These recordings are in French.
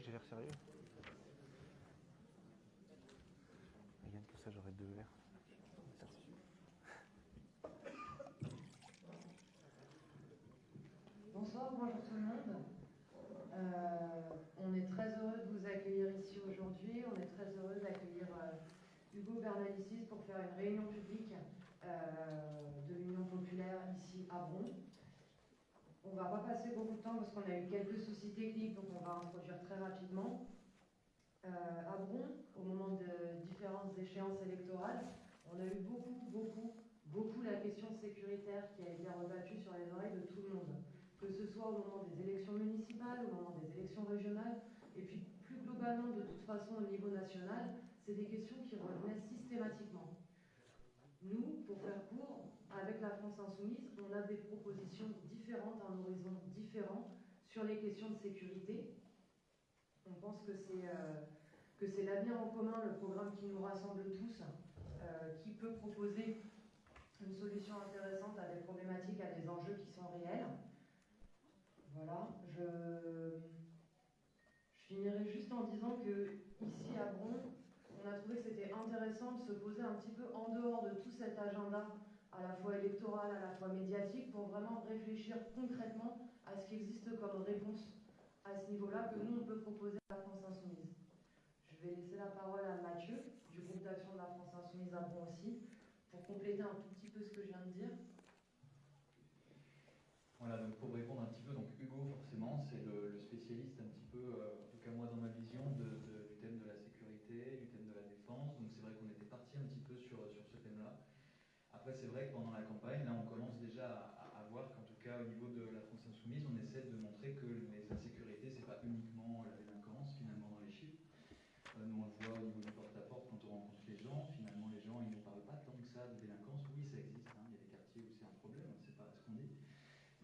J'ai l'air sérieux ça deux verres. Bonsoir, bonjour tout le monde. Euh, on est très heureux de vous accueillir ici aujourd'hui. On est très heureux d'accueillir euh, Hugo Bernalicis pour faire une réunion publique euh, de l'Union populaire ici à Bron. On va pas passer beaucoup de temps parce qu'on a eu quelques soucis techniques, donc on va introduire très rapidement. à Bron, au moment de différentes échéances électorales, on a eu beaucoup, beaucoup, beaucoup la question sécuritaire qui a été rebattue sur les oreilles de tout le monde que ce soit au moment des élections municipales, au moment des élections régionales, et puis plus globalement, de toute façon, au niveau national, c'est des questions qui revenaient systématiquement. Nous, pour faire court, avec la France Insoumise, on a des propositions un horizon différent sur les questions de sécurité. On pense que c'est euh, l'avenir en commun, le programme qui nous rassemble tous, euh, qui peut proposer une solution intéressante à des problématiques, à des enjeux qui sont réels. Voilà, je, finirai juste en disant que ici à Bron, on a trouvé que c'était intéressant de se poser un petit peu en dehors de tout cet agenda à la fois électoral, à la fois médiatique, pour vraiment réfléchir concrètement à ce qui existe comme réponse à ce niveau-là que nous, on peut proposer à la France Insoumise. Je vais laisser la parole à Mathieu, du groupe d'action de la France Insoumise à Bron aussi, pour compléter un tout petit peu ce que je viens de dire. Voilà, donc pour répondre un petit peu, donc Hugo, forcément, c'est le, spécialiste un petit peu, euh, en tout cas moi dans ma vision, du thème de la sécurité, du thème de la défense. Donc c'est vrai qu'on était parti un petit peu sur, sur ce thème-là. Après, c'est vrai que pendant la campagne, là, on commence déjà à, voir qu'en tout cas, au niveau de la France Insoumise, on essaie de montrer que les insécurités, c'est pas uniquement la délinquance, finalement, dans les chiffres. Euh, nous, on le voit au niveau du porte-à-porte quand on rencontre les gens. Finalement, les gens, ils ne parlent pas tant que ça de délinquance. Oui, ça existe. Hein. Il y a des quartiers où c'est un problème, c'est pas ce qu'on dit.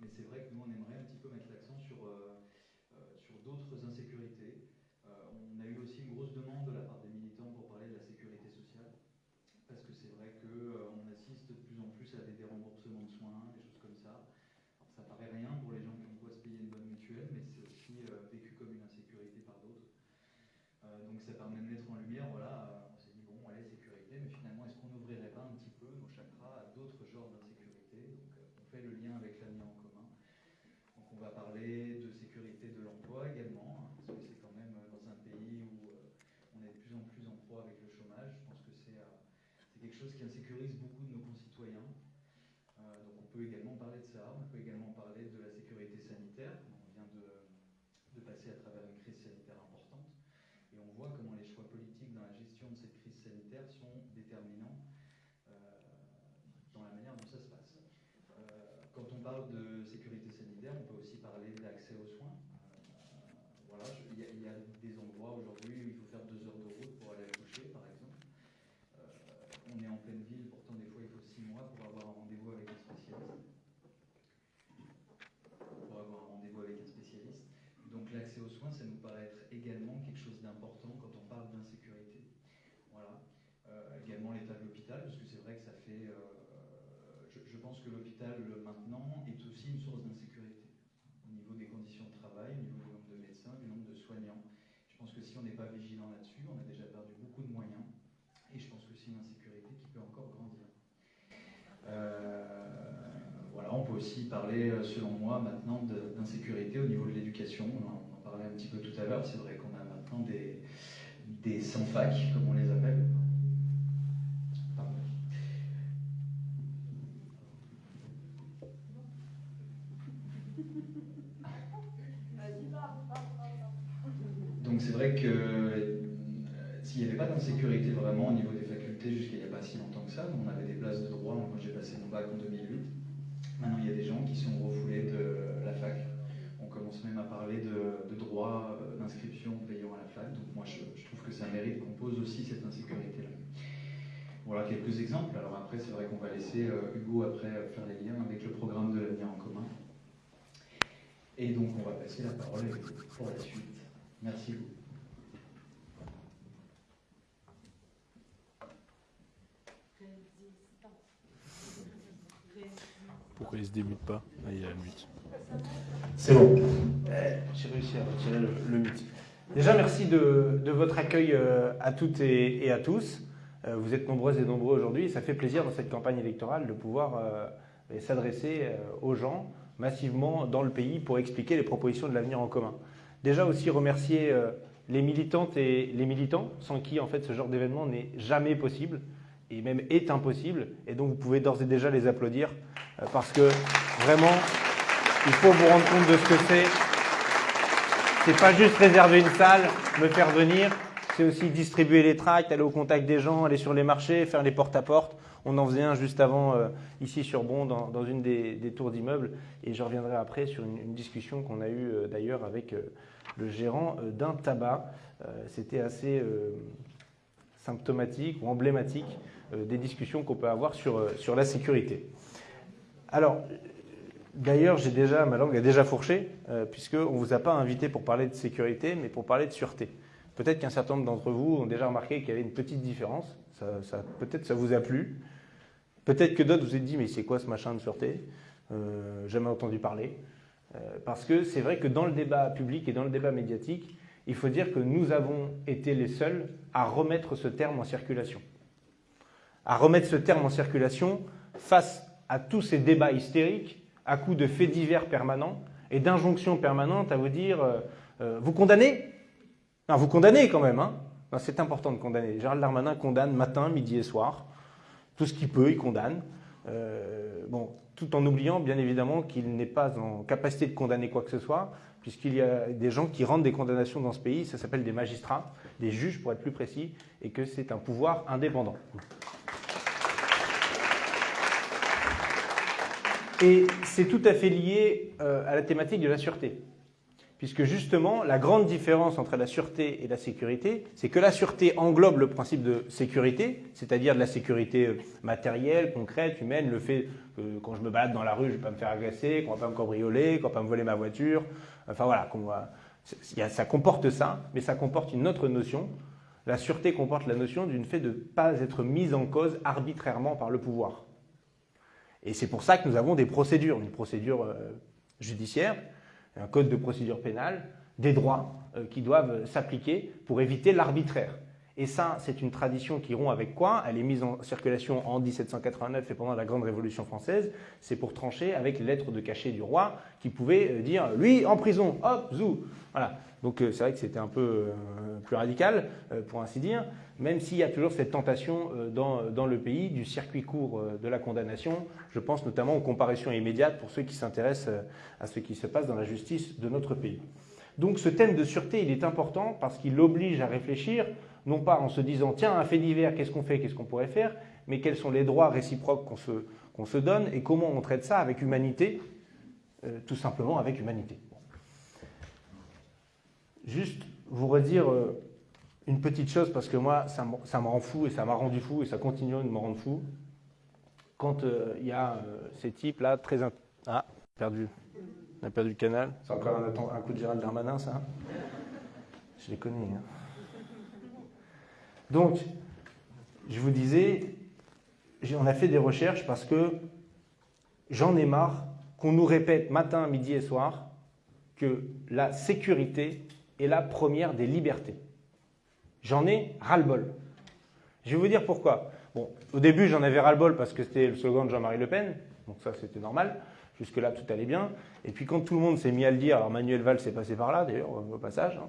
Mais c'est vrai que nous, on aimerait un petit peu mettre l'accent sur, euh, euh, sur d'autres insécurités. Euh, on a eu aussi une grosse demande de la part des militants pour parler de la sécurité sociale. Parce que c'est vrai qu'on assiste de plus en plus à des déremboursements de soins, des choses comme ça. Alors, ça paraît rien pour les gens qui ont quoi se payer une bonne mutuelle, mais c'est aussi vécu comme une insécurité par d'autres. donc ça permet de mettre en lumière, voilà, on s'est dit, bon, allez, sécurité, mais finalement, est-ce qu'on n'ouvrirait pas un petit peu nos chakras à d'autres genres d'insécurité Donc on fait le lien avec l'avenir en on va parler de sécurité de l'emploi également, hein, parce que c'est quand même euh, dans un pays où euh, on est de plus en plus en proie avec le chômage. Je pense que c'est euh, quelque chose qui insécurise beaucoup de nos concitoyens. donc on peut également parler de ça, on peut également parler de la sécurité sanitaire. On vient de, passer à travers une crise sanitaire importante. Et on voit comment les choix politiques dans la gestion de cette crise sanitaire sont déterminants dans la manière dont ça se passe. quand on parle de sécurité sanitaire, on peut aussi parler d'accès aux soins. Euh, voilà, il y, a des endroits aujourd'hui où il faut faire deux heures de route pour aller accoucher, par exemple. Euh, on est en pleine ville, pourtant des fois il faut six mois pour avoir un rendez-vous avec un spécialiste. Pour avoir un rendez-vous avec un spécialiste. Donc l'accès aux soins, ça nous paraît être également quelque chose d'important quand on parle d'insécurité. Voilà. Euh, également l'état de l'hôpital, parce que c'est vrai que ça fait je, pense que l'hôpital maintenant est aussi une source d'insécurité au niveau des conditions de travail, au niveau du nombre de médecins, du nombre de soignants. Je pense que si on n'est pas vigilant là-dessus, on a déjà perdu beaucoup de moyens. Et je pense que c'est une insécurité qui peut encore grandir. Euh, voilà, on peut aussi parler, euh, selon moi, maintenant d'insécurité au niveau de l'éducation. On, en parlait un petit peu tout à l'heure. C'est vrai qu'on a maintenant des, des sans-fac, comme on les appelle, Donc c'est vrai que euh, s'il n'y avait pas d'insécurité vraiment au niveau des facultés jusqu'à il n'y a pas si longtemps que ça, on avait des places de droit, moi j'ai passé mon bac en 2008, maintenant il y a des gens qui sont refoulés de la fac. On commence même à parler de, droit euh, d'inscription payant à la fac, donc moi je, trouve que ça mérite qu'on pose aussi cette insécurité-là. Voilà quelques exemples. Alors après, c'est vrai qu'on va laisser euh, Hugo après faire les liens avec le programme de l'avenir en commun. Et donc on va passer la parole pour la suite. Merci beaucoup. Pourquoi il se démute pas Ah, il a la mute. C'est bon. Eh, j'ai réussi à retirer le, mute. Déjà, merci de, votre accueil euh, à toutes et, à tous. Euh, vous êtes nombreuses et nombreux aujourd'hui ça fait plaisir dans cette campagne électorale de pouvoir euh, s'adresser aux gens massivement dans le pays pour expliquer les propositions de l'avenir en commun. Déjà aussi remercier les militantes et les militants sans qui en fait ce genre d'événement n'est jamais possible et même est impossible. Et donc vous pouvez d'ores et déjà les applaudir parce que vraiment il faut vous rendre compte de ce que c'est c'est pas juste réserver une salle, me faire venir, c'est aussi distribuer les tracts, aller au contact des gens, aller sur les marchés, faire les porte-à-porte. On en faisait un juste avant euh, ici sur Bon, dans, une des, tours d'immeubles. Et je reviendrai après sur une, discussion qu'on a eue euh, d'ailleurs avec euh, le gérant d'un tabac. C'était assez symptomatique ou emblématique des discussions qu'on peut avoir sur, sur la sécurité. Alors, D'ailleurs, j'ai déjà, ma langue a déjà fourché, euh, puisqu'on ne vous a pas invité pour parler de sécurité, mais pour parler de sûreté. Peut-être qu'un certain nombre d'entre vous ont déjà remarqué qu'il y avait une petite différence. Peut-être ça vous a plu. Peut-être que d'autres vous ont dit, mais c'est quoi ce machin de sûreté? Euh, Jamais entendu parler. Euh, parce que c'est vrai que dans le débat public et dans le débat médiatique, il faut dire que nous avons été les seuls à remettre ce terme en circulation. À remettre ce terme en circulation face à tous ces débats hystériques à coup de faits divers permanents et d'injonctions permanentes à vous dire euh, euh, Vous condamnez? Non, vous condamnez quand même. Hein c'est important de condamner. Gérald Darmanin condamne matin, midi et soir. Tout ce qu'il peut, il condamne. Euh, bon, tout en oubliant, bien évidemment, qu'il n'est pas en capacité de condamner quoi que ce soit, puisqu'il y a des gens qui rendent des condamnations dans ce pays. Ça s'appelle des magistrats, des juges pour être plus précis, et que c'est un pouvoir indépendant. Et c'est tout à fait lié euh, à la thématique de la sûreté. Puisque justement, la grande différence entre la sûreté et la sécurité, c'est que la sûreté englobe le principe de sécurité, c'est-à-dire de la sécurité euh, matérielle, concrète, humaine, le fait que quand je me balade dans la rue, je ne vais pas me faire agresser, qu'on ne va pas me cambrioler, qu'on ne va pas me voler ma voiture. Enfin voilà, ça comporte ça, mais ça comporte une autre notion. La sûreté comporte la notion d'une fait de ne pas être mise en cause arbitrairement par le pouvoir. Et c'est pour ça que nous avons des procédures, une procédure euh, judiciaire, un code de procédure pénale, des droits euh, qui doivent s'appliquer pour éviter l'arbitraire. Et ça, c'est une tradition qui rompt avec quoi? Elle est mise en circulation en 1789 et pendant la Grande Révolution française. C'est pour trancher avec les lettres de cachet du roi qui pouvait euh, dire lui en prison, hop, zou. Voilà. Donc c'est vrai que c'était un peu plus radical, pour ainsi dire même s'il y a toujours cette tentation euh, dans, le pays du circuit court euh, de la condamnation. Je pense notamment aux comparaisons immédiates pour ceux qui s'intéressent euh, à ce qui se passe dans la justice de notre pays. Donc ce thème de sûreté, il est important parce qu'il oblige à réfléchir, non pas en se disant tiens, un fait divers, qu'est-ce qu'on fait, qu'est-ce qu'on pourrait faire, mais quels sont les droits réciproques qu'on se, donne et comment on traite ça avec humanité, tout simplement avec humanité. Juste vous redire une petite chose, parce que moi, ça, me rend fou et ça m'a rendu fou et ça continue de me rendre fou. Quand euh, il y a euh, ces types-là, très. Ah, perdu. On a perdu le canal. C'est encore un, coup de Gérald Darmanin, ça Je les connais. Hein. Donc, je vous disais, on a fait des recherches parce que j'en ai marre qu'on nous répète matin, midi et soir que la sécurité est la première des libertés. J'en ai ras-le-bol. Je vais vous dire pourquoi. Bon, au début, j'en avais ras-le-bol parce que c'était le slogan de Jean-Marie Le Pen, donc ça c'était normal. Jusque-là, tout allait bien. Et puis quand tout le monde s'est mis à le dire, alors Manuel Valls s'est passé par là, d'ailleurs, au passage. Hein.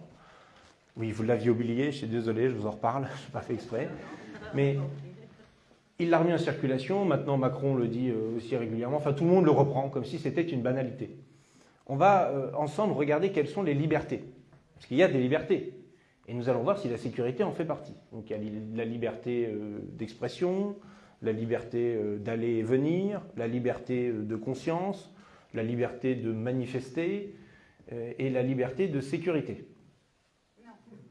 Oui, vous l'aviez oublié, je suis désolé, je vous en reparle, je n'ai pas fait exprès. Mais il l'a remis en circulation, maintenant Macron le dit euh, aussi régulièrement, enfin tout le monde le reprend comme si c'était une banalité. On va euh, ensemble regarder quelles sont les libertés. Parce qu'il y a des libertés. Et nous allons voir si la sécurité en fait partie. Donc il y a la liberté euh, d'expression, la liberté d'aller et venir, la liberté de conscience, la liberté de manifester et la liberté de sécurité.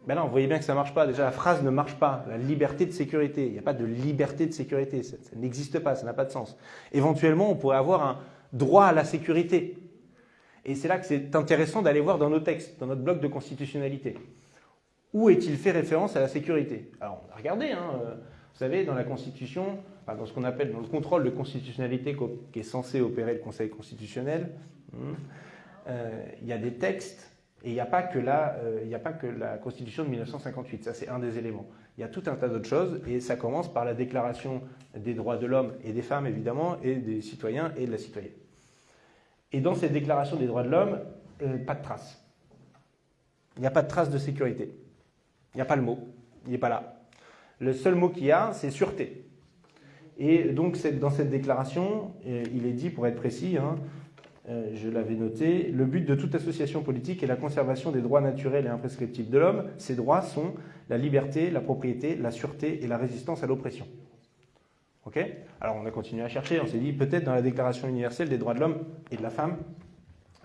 Ben non, vous voyez bien que ça ne marche pas. Déjà, la phrase ne marche pas. La liberté de sécurité. Il n'y a pas de liberté de sécurité. Ça, n'existe pas, ça n'a pas de sens. Éventuellement, on pourrait avoir un droit à la sécurité. Et c'est là que c'est intéressant d'aller voir dans nos textes, dans notre bloc de constitutionnalité. Où est-il fait référence à la sécurité? Alors, regardez, hein, euh, vous savez, dans la Constitution, dans ce qu'on appelle dans le contrôle de constitutionnalité qui est censé opérer le Conseil constitutionnel, hmm, euh, il y a des textes Et il n'y a, pas que la, euh, a pas que la Constitution de 1958, ça c'est un des éléments. Il y a tout un tas d'autres choses, et ça commence par la Déclaration des droits de l'homme et des femmes, évidemment, et des citoyens et de la citoyenne. Et dans cette Déclaration des droits de l'homme, euh, pas de trace. Il n'y a pas de trace de sécurité. Il n'y a pas le mot. Il n'est pas là. Le seul mot qu'il y a, c'est sûreté. Et donc, dans cette déclaration, euh, il est dit, pour être précis, hein, euh, je l'avais noté, le but de toute association politique est la conservation des droits naturels et imprescriptibles de l'homme. Ces droits sont la liberté, la propriété, la sûreté et la résistance à l'oppression. Ok? Alors, on a continué à chercher, on s'est dit, peut-être dans la Déclaration universelle des droits de l'homme et de la femme,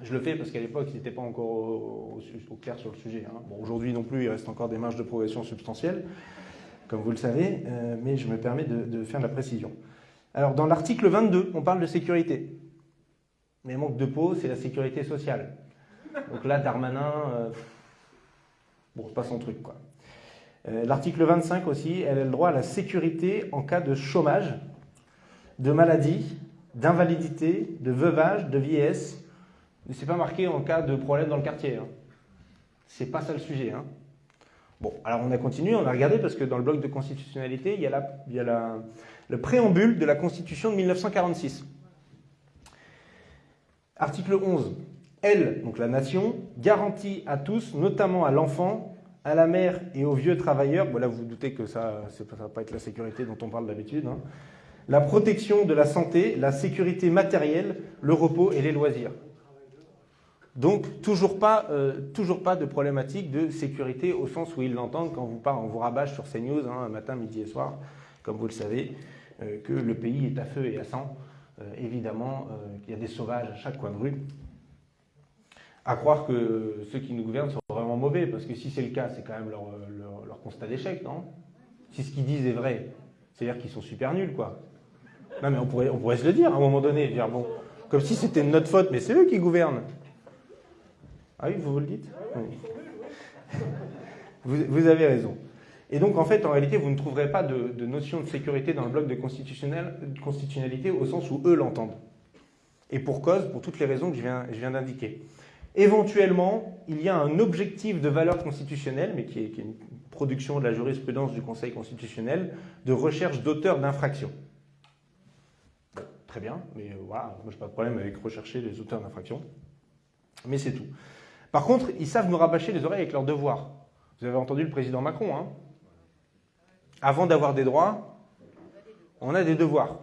je le fais parce qu'à l'époque, ils n'étaient pas encore au, clair sur le sujet. Hein. Bon, aujourd'hui non plus, il reste encore des marges de progression substantielles, comme vous le savez, euh, mais je me permets de, faire de la précision. Alors, dans l'article 22, on parle de sécurité. Mais manque de peau, c'est la sécurité sociale. Donc là, Darmanin, euh, bon, pas son truc, quoi. Euh, l'article 25 aussi, elle a le droit à la sécurité en cas de chômage, de maladie, d'invalidité, de veuvage, de vieillesse, mais c'est pas marqué en cas de problème dans le quartier. Hein. C'est pas ça le sujet. Hein. Bon, alors on a continué, on a regardé parce que dans le bloc de constitutionnalité, il y a, il y a le préambule de la Constitution de 1946. Article 11. Elle, donc la nation, garantit à tous, notamment à l'enfant, à la mère et aux vieux travailleurs, bon là vous, vous doutez que ça ne va pas être la sécurité dont on parle d'habitude, hein, la protection de la santé, la sécurité matérielle, le repos et les loisirs. Donc, toujours pas, euh, de problématique de sécurité au sens où ils l'entendent quand vous on vous rabâche sur CNews, hein, matin, midi et soir, comme vous le savez, euh, que le pays est à feu et à sang. Euh, évidemment, qu'il y a des sauvages à chaque coin de rue. À croire que ceux qui nous gouvernent sont vraiment mauvais, parce que si c'est le cas, c'est quand même leur, leur constat d'échec, non? Si ce qu'ils disent est vrai, c'est-à-dire qu'ils sont super nuls, quoi. Non, mais on pourrait, on pourrait se le dire à un moment donné, dire bon, comme si c'était notre faute, mais c'est eux qui gouvernent. Ah oui, vous vous le dites? Vous, avez raison. Et donc, en fait, en réalité, vous ne trouverez pas de, notion de sécurité dans le bloc de constitutionnalité au sens où eux l'entendent. Et pour cause, pour toutes les raisons que je viens, d'indiquer. Éventuellement, il y a un objectif de valeur constitutionnelle, mais qui est, une production de la jurisprudence du Conseil constitutionnel, de recherche d'auteurs d'infractions. Très bien, mais voilà, moi je n'ai pas de problème avec rechercher les auteurs d'infractions. Mais c'est tout. Par contre, ils savent nous rabâcher les oreilles avec leurs devoirs. Vous avez entendu le président Macron. Hein? Avant d'avoir des droits, on a des devoirs.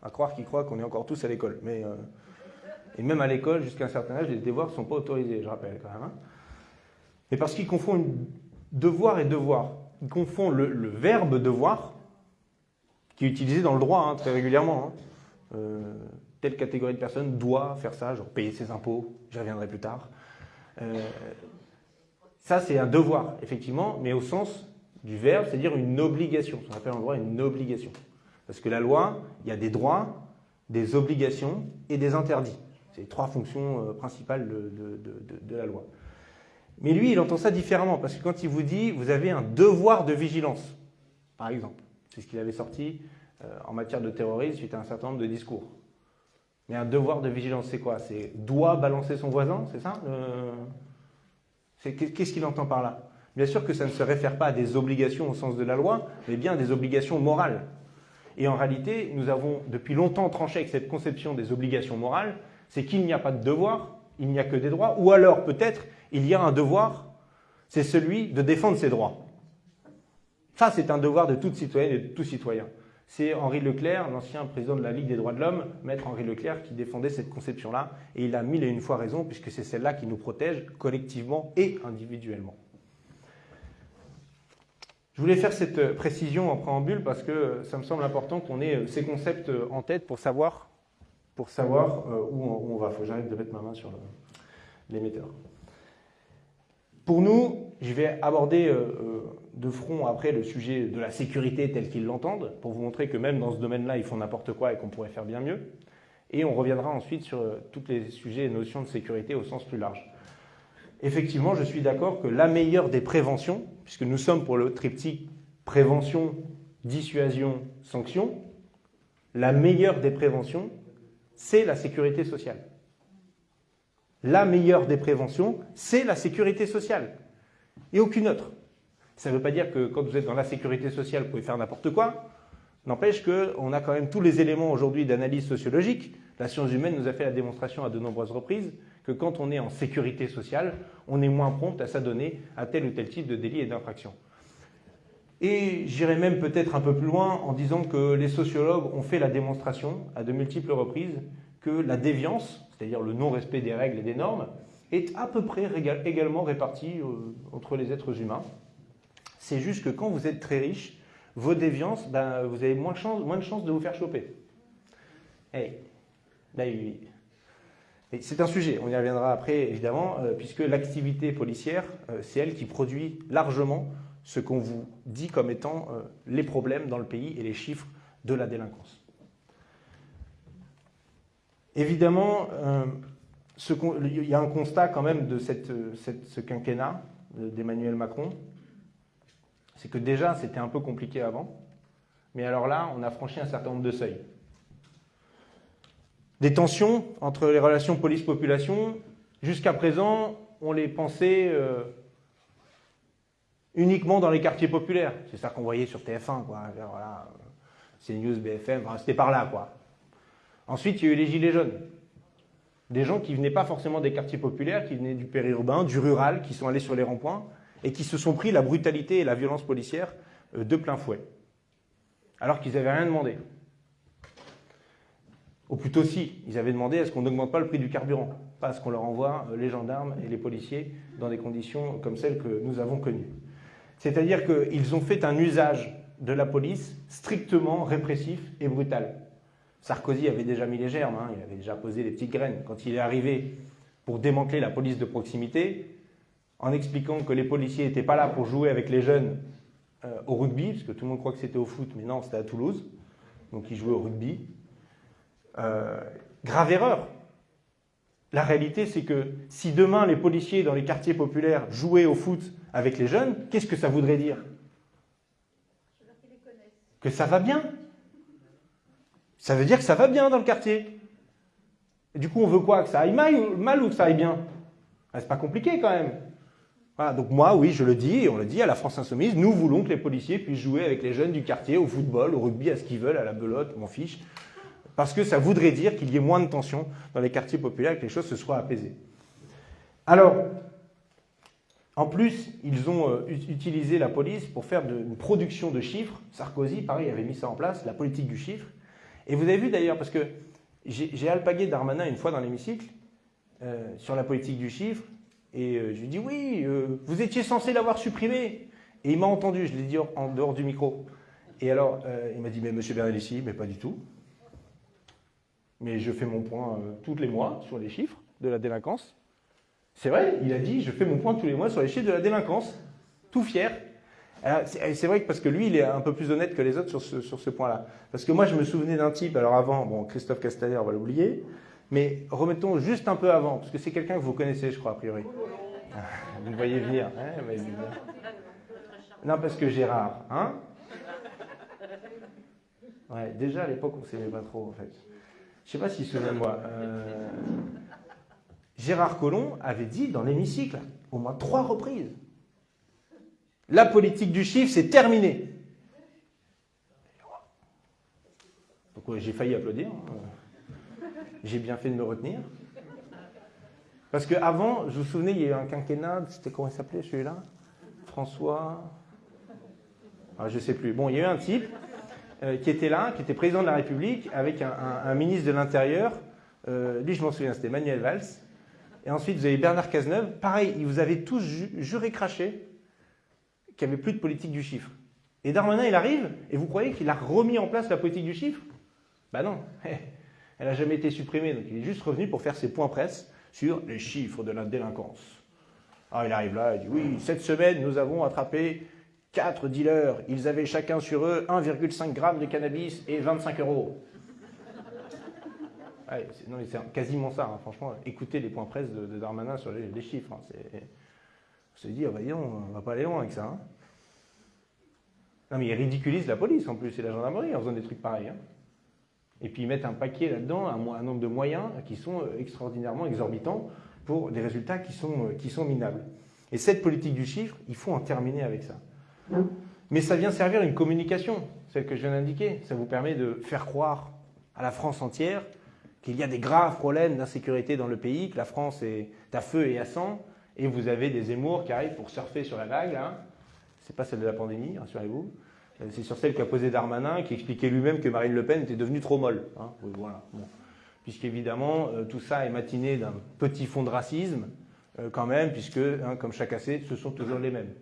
À croire qu'ils croient qu'on est encore tous à l'école. Mais, euh, et même à l'école, jusqu'à un certain âge, les devoirs ne sont pas autorisés, je rappelle quand même. Hein Mais parce qu'ils confondent devoir et devoir. Ils confondent le, verbe devoir, qui est utilisé dans le droit hein, très régulièrement. Hein. Euh, telle catégorie de personnes doit faire ça, genre payer ses impôts, j'y reviendrai plus tard. Euh, ça, c'est un devoir, effectivement, mais au sens du verbe, c'est-à-dire une obligation. Ce qu'on appelle en droit une obligation. Parce que la loi, il y a des droits, des obligations et des interdits. C'est les trois fonctions euh, principales de, la loi. Mais lui, il entend ça différemment, parce que quand il vous dit, vous avez un devoir de vigilance, par exemple, c'est ce qu'il avait sorti euh, en matière de terrorisme suite à un certain nombre de discours. Mais un devoir de vigilance, c'est quoi? C'est doit balancer son voisin, c'est ça Qu'est-ce qu'il entend par là? Bien sûr que ça ne se réfère pas à des obligations au sens de la loi, mais bien à des obligations morales. Et en réalité, nous avons depuis longtemps tranché avec cette conception des obligations morales, c'est qu'il n'y a pas de devoir, il n'y a que des droits, ou alors peut-être il y a un devoir, c'est celui de défendre ses droits. Ça, c'est un devoir de toute citoyenne et de tout citoyen. C'est Henri Leclerc, l'ancien président de la Ligue des droits de l'homme, maître Henri Leclerc, qui défendait cette conception-là. Et il a mille et une fois raison, puisque c'est celle-là qui nous protège collectivement et individuellement. Je voulais faire cette précision en préambule parce que ça me semble important qu'on ait ces concepts en tête pour savoir, euh, où on va. Il faut que j'arrête de mettre ma main sur l'émetteur. Pour nous, je vais aborder euh, euh, de front après le sujet de la sécurité tel qu'ils l'entendent, pour vous montrer que même dans ce domaine-là, ils font n'importe quoi et qu'on pourrait faire bien mieux. Et on reviendra ensuite sur euh, tous les sujets et notions de sécurité au sens plus large. Effectivement, je suis d'accord que la meilleure des préventions, puisque nous sommes pour le triptyque prévention, dissuasion, sanction, la meilleure des préventions, c'est la sécurité sociale. la meilleure des préventions, c'est la sécurité sociale. Et aucune autre. Ça ne veut pas dire que quand vous êtes dans la sécurité sociale, vous pouvez faire n'importe quoi. N'empêche qu'on a quand même tous les éléments aujourd'hui d'analyse sociologique. La science humaine nous a fait la démonstration à de nombreuses reprises que quand on est en sécurité sociale, on est moins prompt à s'adonner à tel ou tel type de délit et d'infraction. Et j'irai même peut-être un peu plus loin en disant que les sociologues ont fait la démonstration à de multiples reprises que la déviance, c'est-à-dire le non-respect des règles et des normes, est à peu près également répartie euh, entre les êtres humains. C'est juste que quand vous êtes très riche, vos déviances, ben, vous avez moins de, chances moins de chances de vous faire choper. Hey. Là, c'est un sujet, on y reviendra après évidemment, euh, puisque l'activité policière, euh, c'est elle qui produit largement ce qu'on vous dit comme étant euh, les problèmes dans le pays et les chiffres de la délinquance. Évidemment, il y a un constat quand même de ce quinquennat d'Emmanuel Macron, c'est que déjà c'était un peu compliqué avant, mais alors là, on a franchi un certain nombre de seuils. Des tensions entre les relations police-population, jusqu'à présent, on les pensait euh, uniquement dans les quartiers populaires. C'est ça qu'on voyait sur TF1, quoi. Voilà, CNews, BFM, c'était par là, quoi. Ensuite, il y a eu les gilets jaunes. Des gens qui venaient pas forcément des quartiers populaires, qui venaient du périurbain, du rural, qui sont allés sur les ronds-points et qui se sont pris la brutalité et la violence policière euh, de plein fouet. Alors qu'ils n'avaient rien demandé. Ou plutôt si, ils avaient demandé à ce qu'on n'augmente pas le prix du carburant, pas à ce qu'on leur envoie euh, les gendarmes et les policiers dans des conditions comme celles que nous avons connues. C'est-à-dire qu'ils ont fait un usage de la police strictement répressif et brutal. Sarkozy avait déjà mis les germes, hein, il avait déjà posé les petites graines. Quand il est arrivé pour démanteler la police de proximité, en expliquant que les policiers n'étaient pas là pour jouer avec les jeunes euh, au rugby, parce que tout le monde croit que c'était au foot, mais non, c'était à Toulouse. Donc ils jouaient au rugby. Euh, grave erreur. La réalité, c'est que si demain les policiers dans les quartiers populaires jouaient au foot avec les jeunes, qu'est-ce que ça voudrait dire? Que ça va bien. Ça veut dire que ça va bien dans le quartier. Du coup, on veut quoi? Que ça aille mal, ou que ça aille bien? Ah, C'est pas compliqué quand même. Voilà, donc moi, oui, je le dis, et on le dit à la France Insoumise, nous voulons que les policiers puissent jouer avec les jeunes du quartier, au football, au rugby, à ce qu'ils veulent, à la belote, m'en fiche parce que ça voudrait dire qu'il y ait moins de tensions dans les quartiers populaires que les choses se soient apaisées. Alors, en plus, ils ont euh, utilisé la police pour faire une production de chiffres. Sarkozy, pareil, avait mis ça en place, la politique du chiffre. Et vous avez vu d'ailleurs, parce que j'ai alpagué Darmanin une fois dans l'hémicycle euh, sur la politique du chiffre, et euh, je lui ai dit oui, vous étiez censé l'avoir supprimé. Et il m'a entendu, je l'ai dit en dehors du micro. Et alors, il m'a dit, mais monsieur Bernalici, mais pas du tout mais je fais mon point euh, tous les mois sur les chiffres de la délinquance. C'est vrai, il a dit, je fais mon point tous les mois sur les chiffres de la délinquance, tout fier. C'est vrai que parce que lui, il est un peu plus honnête que les autres sur ce, sur ce point-là. Parce que moi, je me souvenais d'un type, alors avant, bon, Christophe Castaner, on va l'oublier, mais remettons juste un peu avant, parce que c'est quelqu'un que vous connaissez, je crois, a priori. Vous le voyez venir. Hein, non, parce que Gérard, hein déjà à l'époque, on ne s'aimait pas trop, en fait. Je ne sais pas s'il se souvient de moi. Euh, Gérard Collomb avait dit dans l'hémicycle, au moins trois reprises, la politique du chiffre, c'est terminé. J'ai failli applaudir. Hein. J'ai bien fait de me retenir. Parce qu'avant, je vous souvenez, il y a eu un quinquennat, c'était comment il s'appelait celui-là? François. Ah, je ne sais plus. Bon, il y a eu un type qui était là, qui était président de la République, avec un, ministre de l'Intérieur. Euh, lui, je m'en souviens, c'était Manuel Valls. Et ensuite, vous avez Bernard Cazeneuve. Pareil, ils vous avez tous juré craché qu'il n'y avait plus de politique du chiffre. Et Darmanin, il arrive, et vous croyez qu'il a remis en place la politique du chiffre? Ben non, elle n'a jamais été supprimée. Donc il est juste revenu pour faire ses points presse sur les chiffres de la délinquance. Alors il arrive là, il dit oui, cette semaine, nous avons attrapé Quatre dealers, ils avaient chacun sur eux 1,5 g de cannabis et 25 euros. non, c'est quasiment ça, hein, franchement. Écoutez les points presse de, Darmanin sur les, chiffres. Hein, on se dit, oh, bah, on va pas aller loin avec ça. Hein. Non, mais ils ridiculisent la police en plus et la gendarmerie en faisant des trucs pareils. Et puis ils mettent un paquet là-dedans, un, un, nombre de moyens qui sont euh, extraordinairement exorbitants pour des résultats sont, qui sont minables. Et cette politique du chiffre, il faut en terminer avec ça. Mais ça vient servir une communication, celle que je viens d'indiquer. Ça vous permet de faire croire à la France entière qu'il y a des graves problèmes d'insécurité dans le pays, que la France est à feu et à sang, et vous avez des émours qui arrivent pour surfer sur la vague. Hein. C'est pas celle de la pandémie, rassurez-vous. Euh, c'est sur celle qu'a posé Darmanin, qui expliquait lui-même que Marine Le Pen était devenue trop molle. Hein. voilà. Puisqu'évidemment, euh, tout ça est matiné d'un petit fond de racisme, euh, quand même, puisque, hein, comme chaque assez, ce sont toujours les mêmes.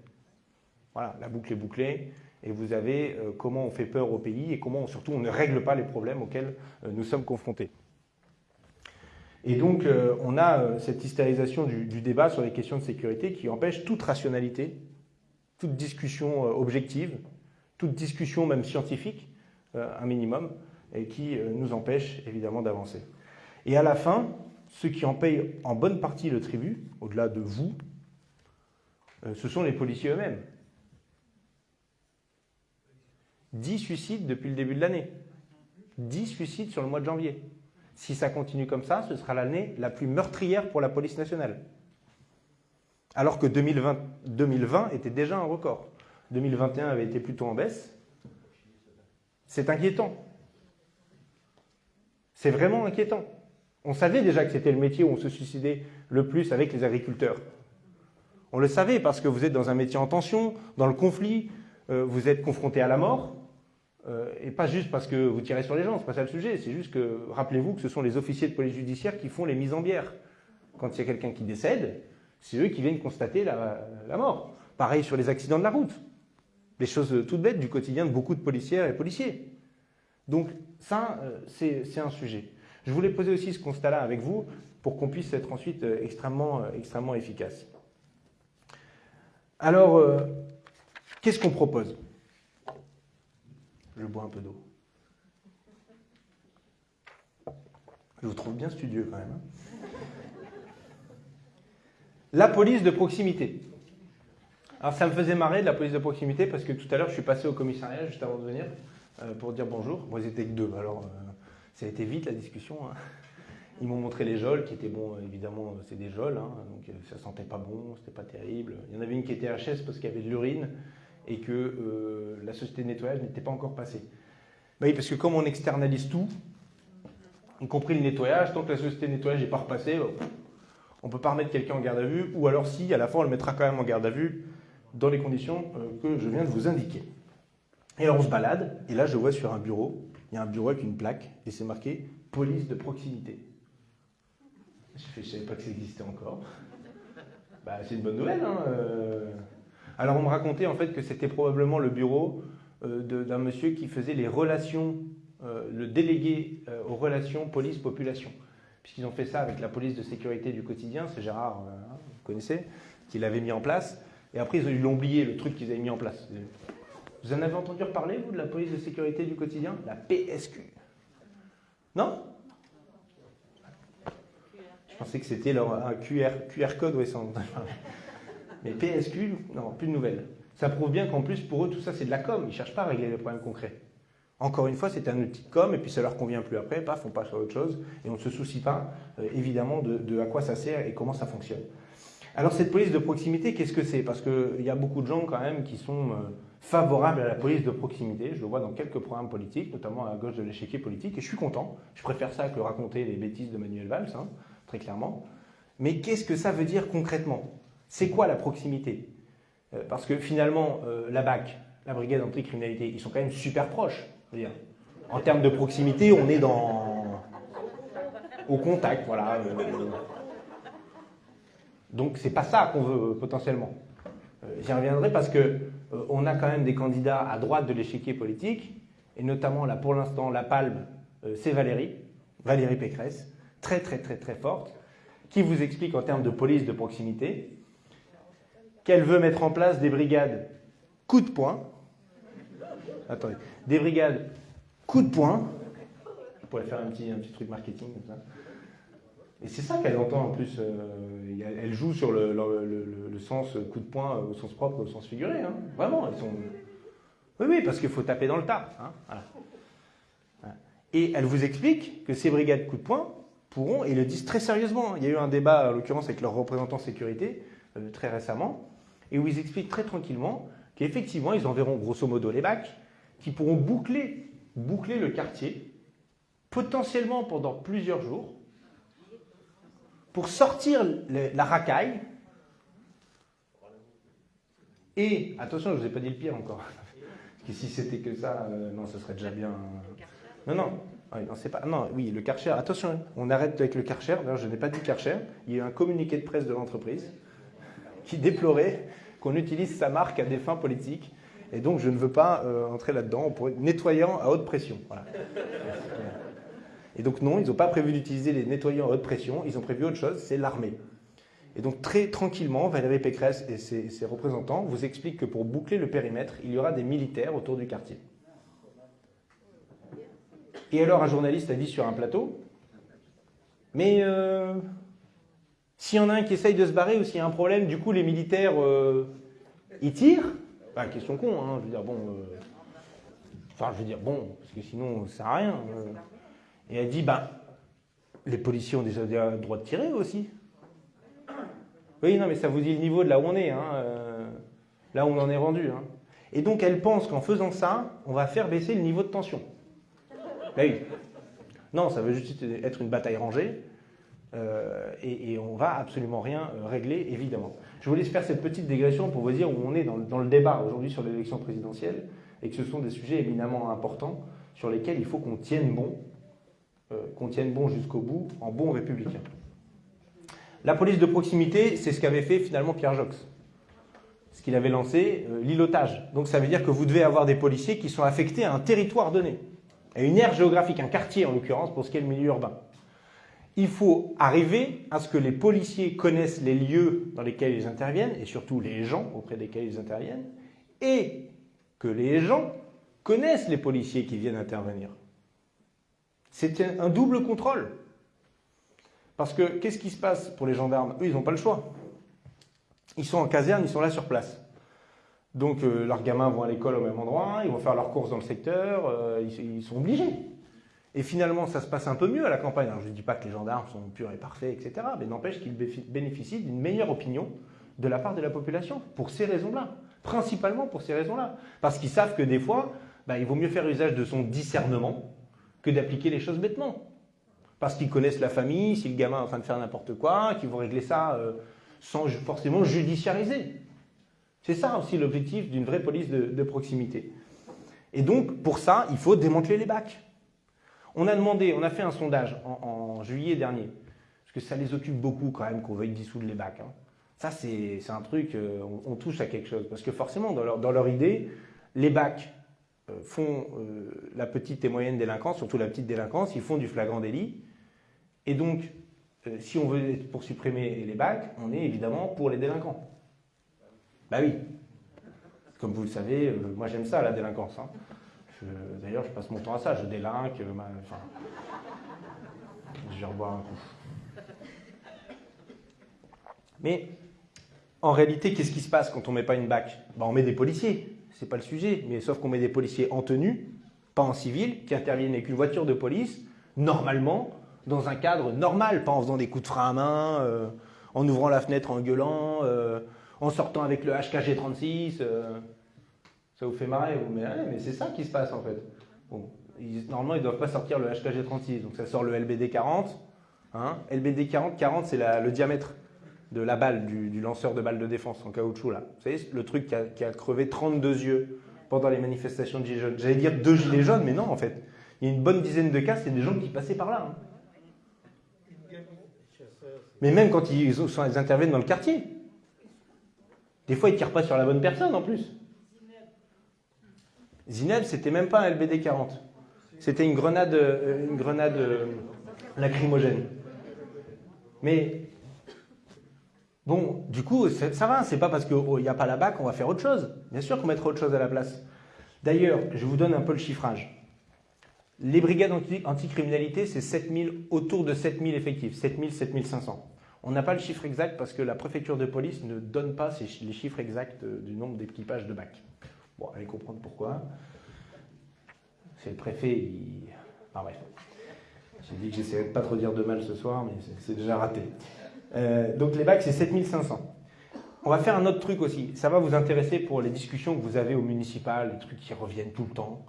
Voilà, la boucle est bouclée, et vous avez comment on fait peur au pays et comment surtout on ne règle pas les problèmes auxquels nous sommes confrontés. Et donc, on a cette hystérisation du, débat sur les questions de sécurité qui empêche toute rationalité, toute discussion objective, toute discussion, même scientifique, euh, un minimum, et qui euh, nous empêche évidemment d'avancer. Et à la fin, ceux qui en payent en bonne partie le tribut, au-delà de vous, euh, ce sont les policiers eux-mêmes. 10 suicides depuis le début de l'année. 10 suicides sur le mois de janvier. Si ça continue comme ça, ce sera l'année la plus meurtrière pour la police nationale. Alors que 2020, 2020 était déjà un record. 2021 avait été plutôt en baisse. C'est inquiétant. C'est vraiment inquiétant. On savait déjà que c'était le métier où on se suicidait le plus avec les agriculteurs. On le savait parce que vous êtes dans un métier en tension, dans le conflit, euh, vous êtes confronté à la mort, euh, et pas juste parce que vous tirez sur les gens, c'est pas ça le sujet, c'est juste que rappelez-vous que ce sont les officiers de police judiciaire qui font les mises en bière. Quand il y a quelqu'un qui décède, c'est eux qui viennent constater la mort. Pareil sur les accidents de la route des choses toutes bêtes du quotidien de beaucoup de policières et policiers. Donc ça, euh, c'est un sujet. Je voulais poser aussi ce constat-là avec vous pour qu'on puisse être ensuite euh, extrêmement, extrêmement efficace. Alors, qu'est-ce qu'on propose? Je bois un peu d'eau. Je vous trouve bien studieux quand même. Hein. La police de proximité. Alors ça me faisait marrer de la police de proximité parce que tout à l'heure je suis passé au commissariat juste avant de venir euh, pour dire bonjour. Bon, ils étaient que deux, alors euh, ça a été vite la discussion. Hein. Ils m'ont montré les geôles qui étaient bons, évidemment c'est des geôles, hein, donc euh, ça sentait pas bon, c'était pas terrible. Il y en avait une qui était HS parce qu'il y avait de l'urine et que la société de nettoyage n'était pas encore passée. Bah oui, parce que comme on externalise tout, y compris le nettoyage, tant que la société de nettoyage n'est pas repassée, on ne peut pas remettre quelqu'un en garde à vue, ou alors si, à la fin on le mettra quand même en garde à vue, dans les conditions euh, que je viens de vous indiquer. Et alors on se balade, et là je vois sur un bureau, il y a un bureau avec une plaque, et c'est marqué police de proximité. Je ne savais pas que ça existait encore. Bah, c'est une bonne nouvelle. Hein, euh. Alors on me racontait en fait que c'était probablement le bureau euh, d'un monsieur qui faisait les relations, le délégué aux relations police-population. Puisqu'ils ont fait ça avec la police de sécurité du quotidien, c'est Gérard, hein, vous connaissez, qui l'avait mis en place. Et après, ils ont oublié le truc qu'ils avaient mis en place. Vous en avez entendu reparler, vous, de la police de sécurité du quotidien? La PSQ. Non? Je pensais que c'était un QR, code, ouais, sans Mais PSQ, non, plus de nouvelles. Ça prouve bien qu'en plus, pour eux, tout ça, c'est de la com. Ils ne cherchent pas à régler les problèmes concrets. Encore une fois, c'est un outil com, et puis ça leur convient plus après, paf, on passe à autre chose, et on ne se soucie pas, euh, évidemment, de à quoi ça sert et comment ça fonctionne. Alors cette police de proximité, qu'est-ce que c'est? Parce qu'il y a beaucoup de gens quand même qui sont euh, favorables à la police de proximité. Je le vois dans quelques programmes politiques, notamment à gauche de l'échiquier politique, et je suis content. Je préfère ça que raconter les bêtises de Manuel Valls, hein, très clairement. Mais qu'est-ce que ça veut dire concrètement? C'est quoi la proximité euh, Parce que finalement, euh, la BAC, la brigade anticriminalité, ils sont quand même super proches. En termes de proximité, on est dans au contact, voilà. Donc c'est pas ça qu'on veut potentiellement. Euh, j'y reviendrai parce que euh, on a quand même des candidats à droite de l'échiquier politique, et notamment là pour l'instant la palme, euh, c'est Valérie, Valérie Pécresse, très très très très forte, qui vous explique en termes de police de proximité qu'elle veut mettre en place des brigades coup de poing. Attendez, des brigades coup de poing. Je pourrais faire un petit, un petit truc marketing comme ça et c'est ça qu'elle entend en plus. Euh, elle joue sur le, sens coup de poing au sens propre, au sens figuré. Hein. Vraiment, elles sont. Oui, oui, parce qu'il faut taper dans le tas. Hein. Et elle vous explique que ces brigades coup de poing, pourront, et le disent très sérieusement, il y a eu un débat, en l'occurrence, avec leurs représentants sécurité, euh, très récemment, et où ils expliquent très tranquillement qu'effectivement, ils enverront grosso modo les bacs, qui pourront boucler, boucler le quartier, potentiellement pendant plusieurs jours, pour sortir la racaille. Et, attention, je ne vous ai pas dit le pire encore. Parce que si c'était que ça, euh, non, ce serait déjà bien. Non, non, non, c'est pas. Non, oui, le Karcher. Attention, on arrête avec le Karcher. D'ailleurs, je n'ai pas dit Karcher. Il y a eu un communiqué de presse de l'entreprise qui déplorait qu'on utilise sa marque à des fins politiques. Et donc, je ne veux pas euh, entrer là-dedans. On pourrait nettoyant à haute pression. Voilà. Et donc non, ils n'ont pas prévu d'utiliser les nettoyants à haute pression, ils ont prévu autre chose, c'est l'armée. Et donc très tranquillement, Valérie Pécresse et ses, représentants vous expliquent que pour boucler le périmètre, il y aura des militaires autour du quartier. Et alors un journaliste a dit sur un plateau, mais euh, s'il y en a un qui essaye de se barrer ou s'il y a un problème, du coup les militaires, euh, ils tirent Enfin, question con, hein, je veux dire, bon... Euh, enfin, je veux dire, bon, parce que sinon, ça sert à rien. Et elle dit, ben, les policiers ont déjà le droit de tirer aussi. Oui, non, mais ça vous dit le niveau de là où on est, hein, euh, là où on en est rendu. Hein. Et donc elle pense qu'en faisant ça, on va faire baisser le niveau de tension. Oui. Non, ça veut juste être une bataille rangée. Euh, et, on va absolument rien euh, régler, évidemment. Je voulais faire cette petite dégression pour vous dire où on est dans, dans le débat aujourd'hui sur l'élection présidentielle et que ce sont des sujets éminemment importants sur lesquels il faut qu'on tienne bon euh, qu'on tienne bon jusqu'au bout en bon républicain. La police de proximité, c'est ce qu'avait fait finalement Pierre Jox. Ce qu'il avait lancé, euh, l'îlotage. Donc ça veut dire que vous devez avoir des policiers qui sont affectés à un territoire donné, à une aire géographique, un quartier en l'occurrence pour ce qui est le milieu urbain. Il faut arriver à ce que les policiers connaissent les lieux dans lesquels ils interviennent, et surtout les gens auprès desquels ils interviennent, et que les gens connaissent les policiers qui viennent intervenir. C'est un double contrôle. Parce que qu'est-ce qui se passe pour les gendarmes? Eux, ils n'ont pas le choix. Ils sont en caserne, ils sont là sur place. Donc euh, leurs gamins vont à l'école au même endroit, ils vont faire leurs courses dans le secteur, euh, ils, sont obligés. Et finalement, ça se passe un peu mieux à la campagne. je ne dis pas que les gendarmes sont purs et parfaits, etc. Mais n'empêche qu'ils bénéficient d'une meilleure opinion de la part de la population, pour ces raisons-là. Principalement pour ces raisons-là. Parce qu'ils savent que des fois, bah, il vaut mieux faire usage de son discernement que d'appliquer les choses bêtement. Parce qu'ils connaissent la famille, si le gamin est en train de faire n'importe quoi, qu'ils vont régler ça euh, sans forcément judiciariser. C'est ça aussi l'objectif d'une vraie police de, proximité. Et donc, pour ça, il faut démanteler les bacs. On a demandé, on a fait un sondage en, juillet dernier, parce que ça les occupe beaucoup quand même qu'on veuille dissoudre les bacs. Hein. Ça, c'est un truc, euh, on, touche à quelque chose. Parce que forcément, dans leur, idée, les bacs, euh, font euh, la petite et moyenne délinquance, surtout la petite délinquance, ils font du flagrant délit. Et donc, si on veut pour supprimer les bacs, on est évidemment pour les délinquants. Bah oui. Comme vous le savez, moi j'aime ça, la délinquance. Hein. D'ailleurs, je passe mon temps à ça. Je délinque, enfin, je vais un coup. Mais en réalité, qu'est-ce qui se passe quand on ne met pas une bac? Bah, On met des policiers c'est pas le sujet, mais sauf qu'on met des policiers en tenue, pas en civil, qui interviennent avec une voiture de police, normalement, dans un cadre normal, pas en faisant des coups de frein à main, euh, en ouvrant la fenêtre en gueulant, euh, en sortant avec le HKG 36. Euh. Ça vous fait marrer, vous Mais, c'est ça qui se passe en fait. normalement, ils ne doivent pas sortir le HKG 36, donc ça sort le LBD 40. Hein. LBD 40, 40 c'est le diamètre de la balle, du, lanceur de balles de défense en caoutchouc là. Vous savez, le truc qui a, crevé 32 yeux pendant les manifestations de Gilets jaunes. J'allais dire deux Gilets jaunes, mais non en fait. Il y a une bonne dizaine de cas, c'est des gens qui passaient par là. Hein. Mais même quand ils, interviennent dans le quartier. Des fois, ils tirent pas sur la bonne personne en plus. Zineb, c'était même pas un LBD 40. C'était une grenade, euh, une grenade euh, lacrymogène. Mais Bon, du coup, ça va, c'est pas parce qu'il n'y a pas la BAC qu'on va faire autre chose. Bien sûr qu'on mettra autre chose à la place. D'ailleurs, je vous donne un peu le chiffrage. Les brigades anticriminalité, c'est 7000, autour de 7000 effectifs, 7000, 7500. On n'a pas le chiffre exact parce que la préfecture de police ne donne pas les chiffres exacts du nombre d'équipages de BAC. Bon, allez comprendre pourquoi. C'est le préfet, il... Enfin bref. J'ai dit que j'essaierais de pas trop dire de mal ce soir, mais c'est déjà raté. Euh, donc les bacs, c'est 7500. On va faire un autre truc aussi. Ça va vous intéresser pour les discussions que vous avez au municipal, les trucs qui reviennent tout le temps.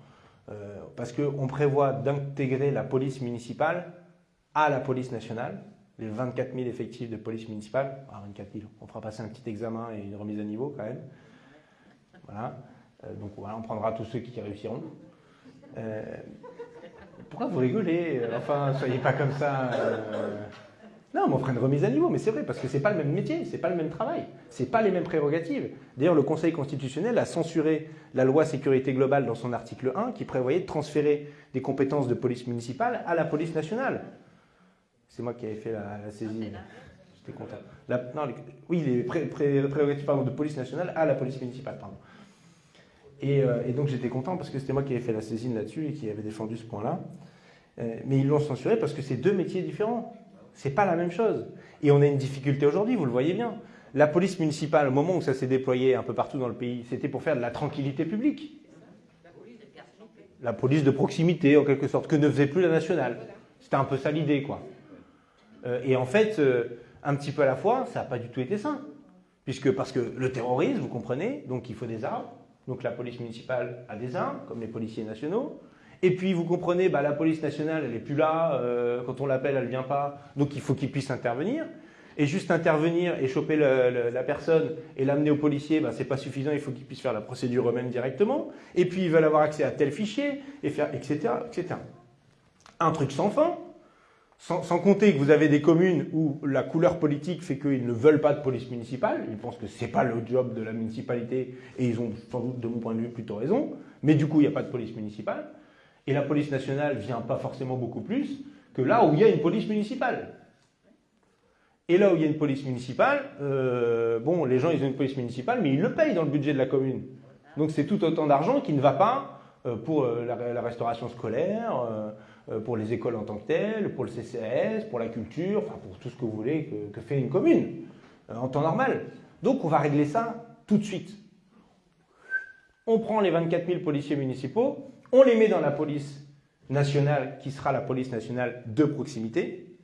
Euh, parce qu'on prévoit d'intégrer la police municipale à la police nationale, les 24 000 effectifs de police municipale. Ah, 24 000, on fera passer un petit examen et une remise à niveau quand même. Voilà. Euh, donc voilà, on prendra tous ceux qui réussiront. Euh, pourquoi vous rigolez Enfin, soyez pas comme ça. Non, mais on fera une remise à niveau, mais c'est vrai, parce que c'est pas le même métier, c'est pas le même travail, c'est pas les mêmes prérogatives. D'ailleurs, le Conseil constitutionnel a censuré la loi sécurité globale dans son article 1 qui prévoyait de transférer des compétences de police municipale à la police nationale. C'est moi qui avais fait la, la saisie. J'étais content. non, oui, les prérogatives de police nationale à la police municipale, pardon. Et, euh, donc j'étais content parce que c'était moi qui avais fait la saisine là-dessus et qui avait défendu ce point-là. Euh, mais ils l'ont censuré parce que c'est deux métiers différents. C'est pas la même chose. Et on a une difficulté aujourd'hui, vous le voyez bien. La police municipale, au moment où ça s'est déployé un peu partout dans le pays, c'était pour faire de la tranquillité publique. La police de proximité, en quelque sorte, que ne faisait plus la nationale. C'était un peu ça l'idée, quoi. Euh, et en fait, un petit peu à la fois, ça n'a pas du tout été ça. Puisque, parce que le terrorisme, vous comprenez, donc il faut des armes. Donc la police municipale a des armes, comme les policiers nationaux. Et puis, vous comprenez, bah, la police nationale, elle n'est plus là. Euh, quand on l'appelle, elle ne vient pas. Donc, il faut qu'il puisse intervenir. Et juste intervenir et choper la personne et l'amener au policier, bah, ce n'est pas suffisant. Il faut qu'il puisse faire la procédure eux-mêmes directement. Et puis, ils veulent avoir accès à tel fichier, et faire, etc., etc. Un truc sans fin. Sans, compter que vous avez des communes où la couleur politique fait qu'ils ne veulent pas de police municipale. Ils pensent que ce n'est pas le job de la municipalité. Et ils ont sans doute, de mon point de vue, plutôt raison. Mais du coup, il n'y a pas de police municipale. Et la police nationale vient pas forcément beaucoup plus que là où il y a une police municipale. Et là où il y a une police municipale, euh, bon, les gens, ils ont une police municipale, mais ils le payent dans le budget de la commune. Donc c'est tout autant d'argent qui ne va pas euh, pour euh, la, restauration scolaire, pour les écoles en tant que telles, pour le CCAS, pour la culture, enfin pour tout ce que vous voulez que, que fait une commune en temps normal. Donc on va régler ça tout de suite. On prend les 24 000 policiers municipaux, on les met dans la police nationale, qui sera la police nationale de proximité,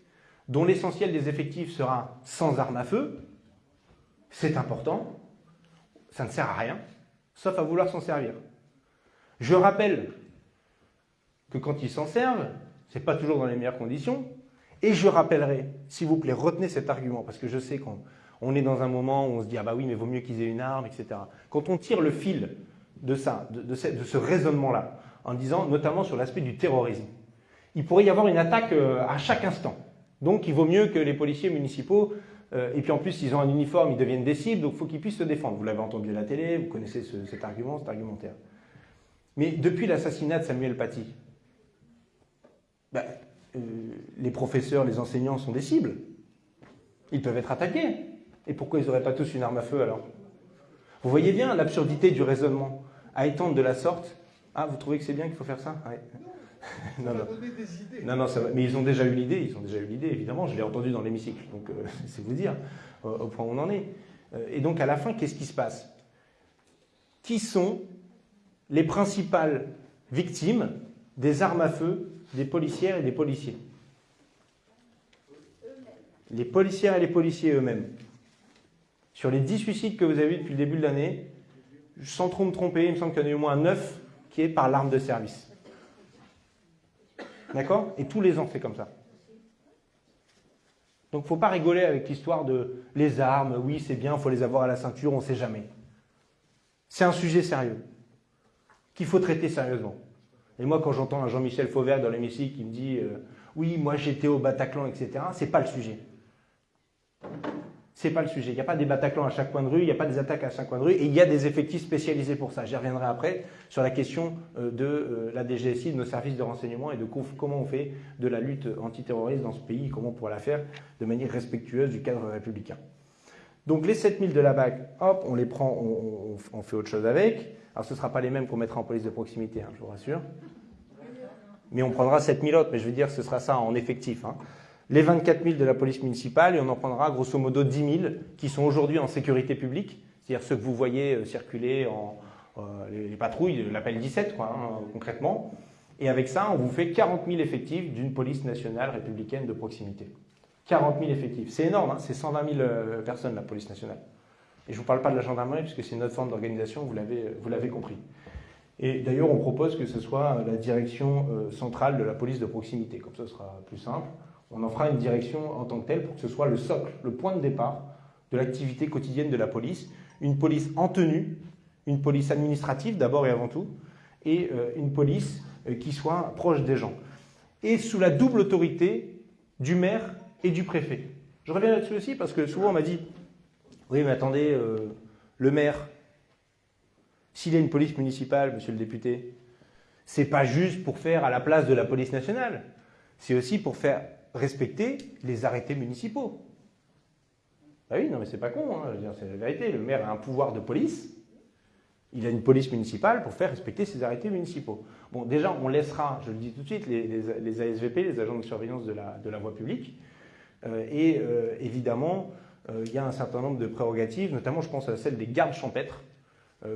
dont l'essentiel des effectifs sera sans armes à feu. C'est important. Ça ne sert à rien, sauf à vouloir s'en servir. Je rappelle que quand ils s'en servent, ce n'est pas toujours dans les meilleures conditions. Et je rappellerai, s'il vous plaît, retenez cet argument, parce que je sais qu'on est dans un moment où on se dit, ah bah oui, mais vaut mieux qu'ils aient une arme, etc. Quand on tire le fil de ça, de ce raisonnement-là, en disant notamment sur l'aspect du terrorisme. Il pourrait y avoir une attaque euh, à chaque instant. Donc il vaut mieux que les policiers municipaux, euh, et puis en plus ils ont un uniforme, ils deviennent des cibles, donc il faut qu'ils puissent se défendre. Vous l'avez entendu à la télé, vous connaissez cet argument, cet argumentaire. Mais depuis l'assassinat de Samuel Paty, ben, euh, les professeurs, les enseignants sont des cibles. Ils peuvent être attaqués. Et pourquoi ils n'auraient pas tous une arme à feu alors? Vous voyez bien l'absurdité du raisonnement. À étendre de la sorte. Ah, vous trouvez que c'est bien qu'il faut faire ça? Non, non. non, non ça mais ils ont déjà eu l'idée, ils ont déjà eu l'idée, évidemment, je l'ai entendu dans l'hémicycle, donc euh, c'est vous dire au point où on en est. Euh, et donc à la fin, qu'est-ce qui se passe? Qui sont les principales victimes des armes à feu des policières et des policiers Les policières et les policiers eux-mêmes. Sur les 10 suicides que vous avez eu depuis le début de l'année, sans trop me tromper, il me semble qu'il y en a eu au moins 9 qui est par l'arme de service. D'accord? Et tous les ans, c'est comme ça. Donc, il ne faut pas rigoler avec l'histoire de les armes, oui, c'est bien, il faut les avoir à la ceinture, on ne sait jamais. C'est un sujet sérieux, qu'il faut traiter sérieusement. Et moi, quand j'entends un Jean-Michel Fauvert dans l'hémicycle qui me dit euh, Oui, moi j'étais au Bataclan, etc., c'est pas le sujet c'est pas le sujet. Il n'y a pas des Bataclans à chaque coin de rue, il n'y a pas des attaques à chaque coin de rue, et il y a des effectifs spécialisés pour ça. J'y reviendrai après sur la question euh, de euh, la DGSI, de nos services de renseignement et de comment on fait de la lutte antiterroriste dans ce pays, comment on pourrait la faire de manière respectueuse du cadre républicain. Donc les 7000 de la BAC, hop, on les prend, on, fait autre chose avec. Alors ce ne sera pas les mêmes qu'on mettra en police de proximité, hein, je vous rassure. Mais on prendra 7000 autres, mais je veux dire, ce sera ça en effectif. Hein les 24 000 de la police municipale et on en prendra grosso modo 10 000 qui sont aujourd'hui en sécurité publique, c'est-à-dire ceux que vous voyez euh, circuler en euh, les, patrouilles, l'appel 17 quoi, hein, concrètement, Et avec ça, on vous fait 40 000 effectifs d'une police nationale républicaine de proximité. 40 000 effectifs. C'est énorme, hein c'est 120 000 euh, personnes la police nationale. Et je ne vous parle pas de la gendarmerie, puisque c'est notre forme d'organisation, vous l'avez compris. Et d'ailleurs, on propose que ce soit la direction euh, centrale de la police de proximité, comme ça ce sera plus simple. On en fera une direction en tant que telle pour que ce soit le socle, le point de départ de l'activité quotidienne de la police. Une police en tenue, une police administrative d'abord et avant tout, et euh, une police euh, qui soit proche des gens. Et sous la double autorité du maire et du préfet. Je reviens là-dessus aussi parce que souvent on m'a dit Oui, mais attendez, le maire, s'il y a une police municipale, monsieur le député, c'est pas juste pour faire à la place de la police nationale, c'est aussi pour faire respecter les arrêtés municipaux. Ah oui, non mais c'est pas con, hein, c'est la vérité. Le maire a un pouvoir de police, il a une police municipale pour faire respecter ses arrêtés municipaux. Bon, déjà, on laissera, je le dis tout de suite, les, ASVP, les agents de surveillance de la, voie publique. Euh, et euh, évidemment, euh, il y a un certain nombre de prérogatives, notamment je pense à celle des gardes champêtres,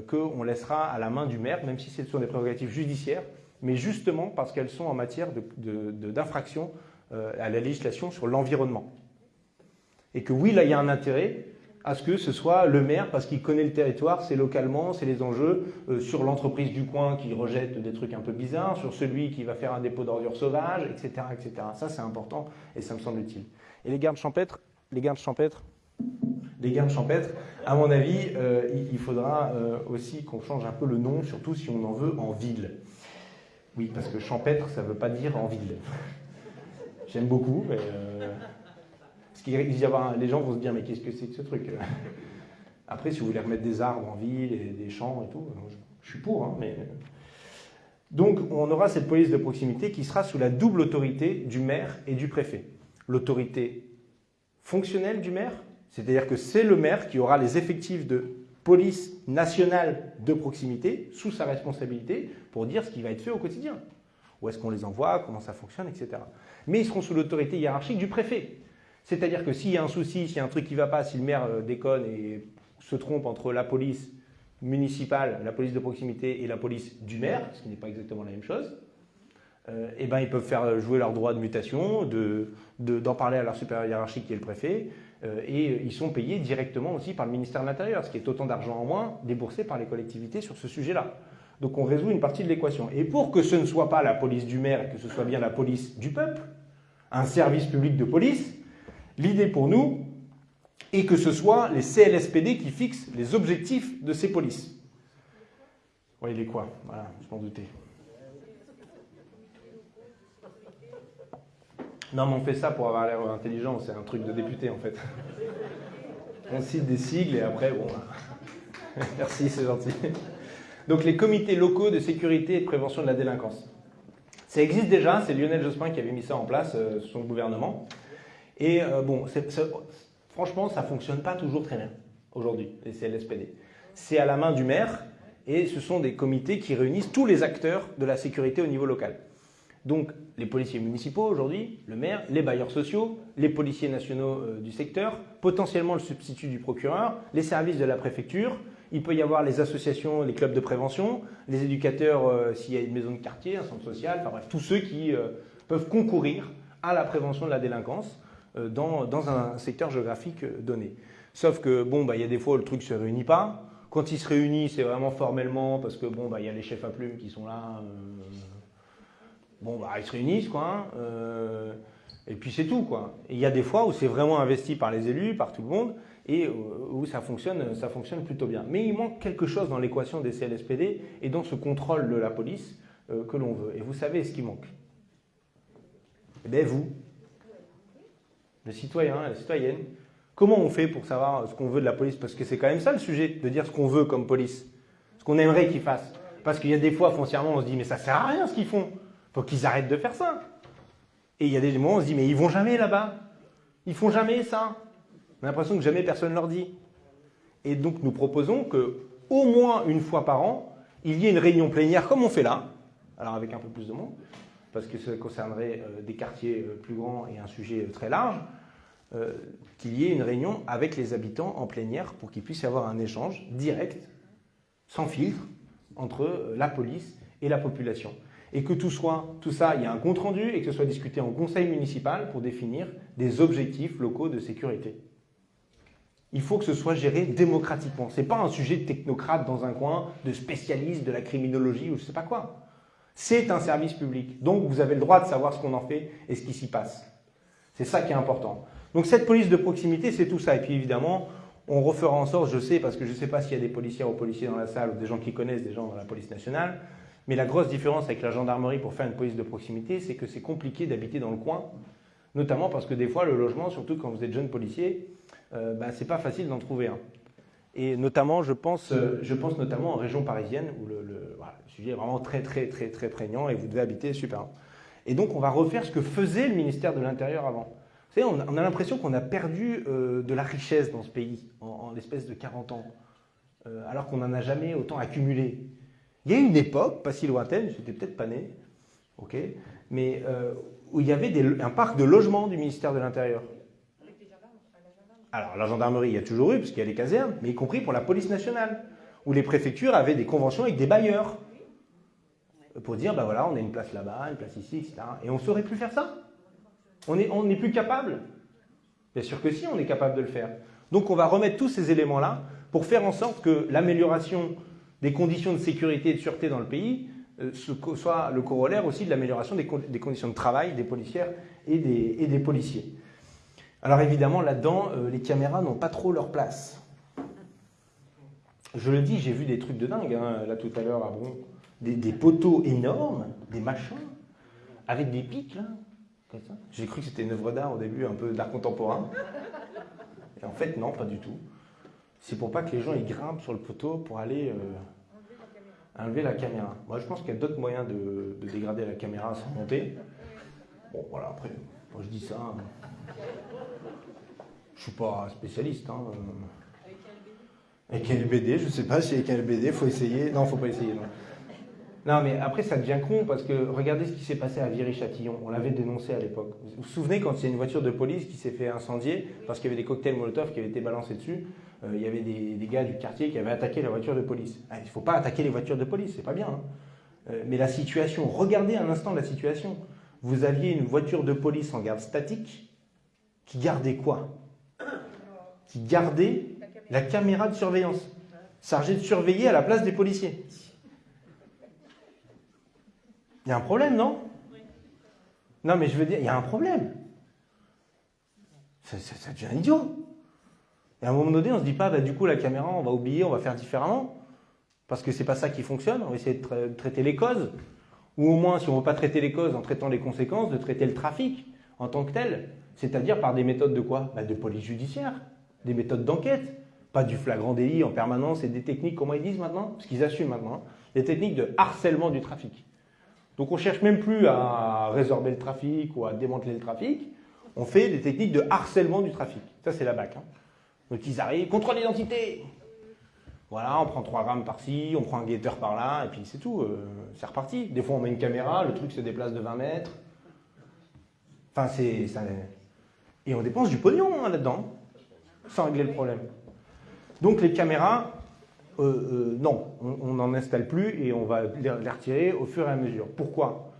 qu'on laissera à la main du maire, même si ce sont des prérogatives judiciaires, mais justement parce qu'elles sont en matière d'infraction euh, à la législation sur l'environnement. Et que oui, là, il y a un intérêt à ce que ce soit le maire, parce qu'il connaît le territoire, c'est localement, c'est les enjeux, euh, sur l'entreprise du coin qui rejette des trucs un peu bizarres, sur celui qui va faire un dépôt d'ordures sauvages, etc. etc. Ça, c'est important et ça me semble utile. Et les gardes champêtres, les gardes champêtres, les gardes champêtres, à mon avis, euh, il faudra euh, aussi qu'on change un peu le nom, surtout si on en veut en ville. Oui, parce que champêtre, ça ne veut pas dire en ville. J'aime beaucoup. Euh, les gens vont se dire, mais qu'est-ce que c'est que ce truc Après, si vous voulez remettre des arbres en ville et des champs et tout, je suis pour, hein, mais. Donc, on aura cette police de proximité qui sera sous la double autorité du maire et du préfet. L'autorité fonctionnelle du maire, c'est-à-dire que c'est le maire qui aura les effectifs de police nationale de proximité sous sa responsabilité pour dire ce qui va être fait au quotidien. Où est-ce qu'on les envoie, comment ça fonctionne, etc. Mais ils seront sous l'autorité hiérarchique du préfet. C'est-à-dire que s'il y a un souci, s'il y a un truc qui ne va pas, si le maire euh, déconne et se trompe entre la police municipale, la police de proximité et la police du maire, ce qui n'est pas exactement la même chose, euh, eh ben, ils peuvent faire jouer leur droit de mutation, d'en parler à leur supérieur hiérarchique qui est le préfet, euh, et euh, ils sont payés directement aussi par le ministère de l'Intérieur, ce qui est autant d'argent en moins déboursé par les collectivités sur ce sujet-là. Donc on résout une partie de l'équation. Et pour que ce ne soit pas la police du maire et que ce soit bien la police du peuple, un service public de police, l'idée pour nous est que ce soit les CLSPD qui fixent les objectifs de ces polices. Oui, il est quoi? Voilà, je m'en doutais. Non, mais on fait ça pour avoir l'air intelligent, c'est un truc de député en fait. On cite des sigles et après, bon. Merci, c'est gentil. Donc les comités locaux de sécurité et de prévention de la délinquance. Ça existe déjà, c'est Lionel Jospin qui avait mis ça en place, euh, son gouvernement. Et euh, bon, franchement, ça ne fonctionne pas toujours très bien aujourd'hui, les CLSPD. C'est à la main du maire et ce sont des comités qui réunissent tous les acteurs de la sécurité au niveau local. Donc les policiers municipaux aujourd'hui, le maire, les bailleurs sociaux, les policiers nationaux euh, du secteur, potentiellement le substitut du procureur, les services de la préfecture, il peut y avoir les associations, les clubs de prévention, les éducateurs euh, s'il y a une maison de quartier, un centre social, enfin bref, tous ceux qui euh, peuvent concourir à la prévention de la délinquance dans, un secteur géographique donné. Sauf que, bon, bah, il y a des fois où le truc ne se réunit pas. Quand il se réunit, c'est vraiment formellement parce que, bon, bah, il y a les chefs à plumes qui sont là bon, bah, ils se réunissent, quoi. Hein, euh, et puis c'est tout, quoi. il y a des fois où c'est vraiment investi par les élus, par tout le monde, et euh, où ça fonctionne, ça fonctionne plutôt bien. Mais il manque quelque chose dans l'équation des CLSPD et dans ce contrôle de la police euh, que l'on veut. Et vous savez ce qui manque Eh bien, vous, les citoyens, les citoyennes, comment on fait pour savoir ce qu'on veut de la police? Parce que c'est quand même ça le sujet, de dire ce qu'on veut comme police, ce qu'on aimerait qu'ils fassent. Parce qu'il y a des fois, foncièrement, on se dit, mais ça sert à rien ce qu'ils font faut qu'ils arrêtent de faire ça. Et il y a des moments où on se dit, mais ils vont jamais là-bas. Ils font jamais ça. On a l'impression que jamais personne leur dit. Et donc nous proposons que au moins une fois par an, il y ait une réunion plénière comme on fait là, alors avec un peu plus de monde, parce que ça concernerait euh, des quartiers euh, plus grands et un sujet euh, très large, qu'il y ait une réunion avec les habitants en plénière pour qu'il puisse y avoir un échange direct, sans filtre, entre la police et la population. Et que tout, soit, tout ça, il y a un compte-rendu et que ce soit discuté en conseil municipal pour définir des objectifs locaux de sécurité. Il faut que ce soit géré démocratiquement. Ce n'est pas un sujet de technocrate dans un coin, de spécialiste de la criminologie ou je ne sais pas quoi. C'est un service public. Donc vous avez le droit de savoir ce qu'on en fait et ce qui s'y passe. C'est ça qui est important. Donc cette police de proximité, c'est tout ça. Et puis évidemment, on refera en sorte, je sais, parce que je ne sais pas s'il y a des policiers ou policiers dans la salle ou des gens qui connaissent des gens dans la police nationale, mais la grosse différence avec la gendarmerie pour faire une police de proximité, c'est que c'est compliqué d'habiter dans le coin, notamment parce que des fois, le logement, surtout quand vous êtes jeune policier, euh, bah, c'est pas facile d'en trouver un. Et notamment, je pense, euh, je pense notamment en région parisienne, où le, sujet est vraiment très, très, très, très prégnant et vous devez habiter super. Et donc, on va refaire ce que faisait le ministère de l'Intérieur avant. Vous savez, on a, l'impression qu'on a perdu euh, de la richesse dans ce pays en, en l'espace de 40 ans, euh, alors qu'on n'en a jamais autant accumulé. Il y a une époque, pas si lointaine, j'étais peut-être pas né, ok, mais euh, où il y avait un parc de logement du ministère de l'Intérieur. Alors, la gendarmerie, il y a toujours eu, parce qu'il y a les casernes, mais y compris pour la police nationale, où les préfectures avaient des conventions avec des bailleurs pour dire, ben voilà, on a une place là-bas, une place ici, etc. Et on ne saurait plus faire ça On n'est on plus capable Bien sûr que si, on est capable de le faire. Donc on va remettre tous ces éléments-là pour faire en sorte que l'amélioration des conditions de sécurité et de sûreté dans le pays euh, soit le corollaire aussi de l'amélioration des, conditions de travail des policières et des, policiers. Alors évidemment, là-dedans, euh, les caméras n'ont pas trop leur place. Je le dis, j'ai vu des trucs de dingue, hein, là tout à l'heure à Bron. Des, poteaux énormes, des machins, avec des pics, là. J'ai cru que c'était une œuvre d'art au début, un peu d'art contemporain. Et en fait, non, pas du tout. C'est pour pas que les gens ils grimpent sur le poteau pour aller euh, enlever la caméra. Moi, je pense qu'il y a d'autres moyens de, de, dégrader la caméra sans monter. Bon, voilà, après, moi je dis ça. Je suis pas spécialiste. Hein. Avec un LBD, je sais pas si avec un LBD, faut essayer. Non, faut pas essayer. Non. non, mais après, ça devient con parce que regardez ce qui s'est passé à Viry-Châtillon. On l'avait dénoncé à l'époque. Vous vous souvenez quand a une voiture de police qui s'est fait incendier parce qu'il y avait des cocktails Molotov qui avaient été balancés dessus? euh, Il y avait des, gars du quartier qui avaient attaqué la voiture de police. Ah, il ne faut pas attaquer les voitures de police, c'est pas bien. Hein. Euh, mais la situation, regardez un instant la situation. Vous aviez une voiture de police en garde statique qui gardait quoi? Qui gardait la caméra de surveillance, chargée de surveiller à la place des policiers. Il y a un problème, non? Non, mais je veux dire, il y a un problème. Ça devient idiot. Et à un moment donné, on se dit pas, bah, du coup, la caméra, on va oublier, on va faire différemment. Parce que c'est pas ça qui fonctionne. On va essayer de, tra de traiter les causes. Ou au moins, si on veut pas traiter les causes en traitant les conséquences, de traiter le trafic en tant que tel. C'est-à-dire par des méthodes de quoi? Bah, De police judiciaire, des méthodes d'enquête. Pas du flagrant délit en permanence et des techniques, comment ils disent maintenant? Parce qu'ils assument maintenant. Des techniques de harcèlement du trafic. Donc on cherche même plus à résorber le trafic ou à démanteler le trafic. On fait des techniques de harcèlement du trafic. Ça, c'est la BAC. Hein. Donc ils arrivent, contrôle d'identité Voilà, on prend trois grammes par-ci, on prend un guetteur par-là, et puis c'est tout. Euh, c'est reparti. Des fois, on met une caméra, le truc se déplace de 20 mètres. Enfin, c'est... Et on dépense du pognon hein, là-dedans, sans régler le problème. Donc les caméras, euh, euh, non, on n'en installe plus et on va les, les retirer au fur et à mesure. Pourquoi?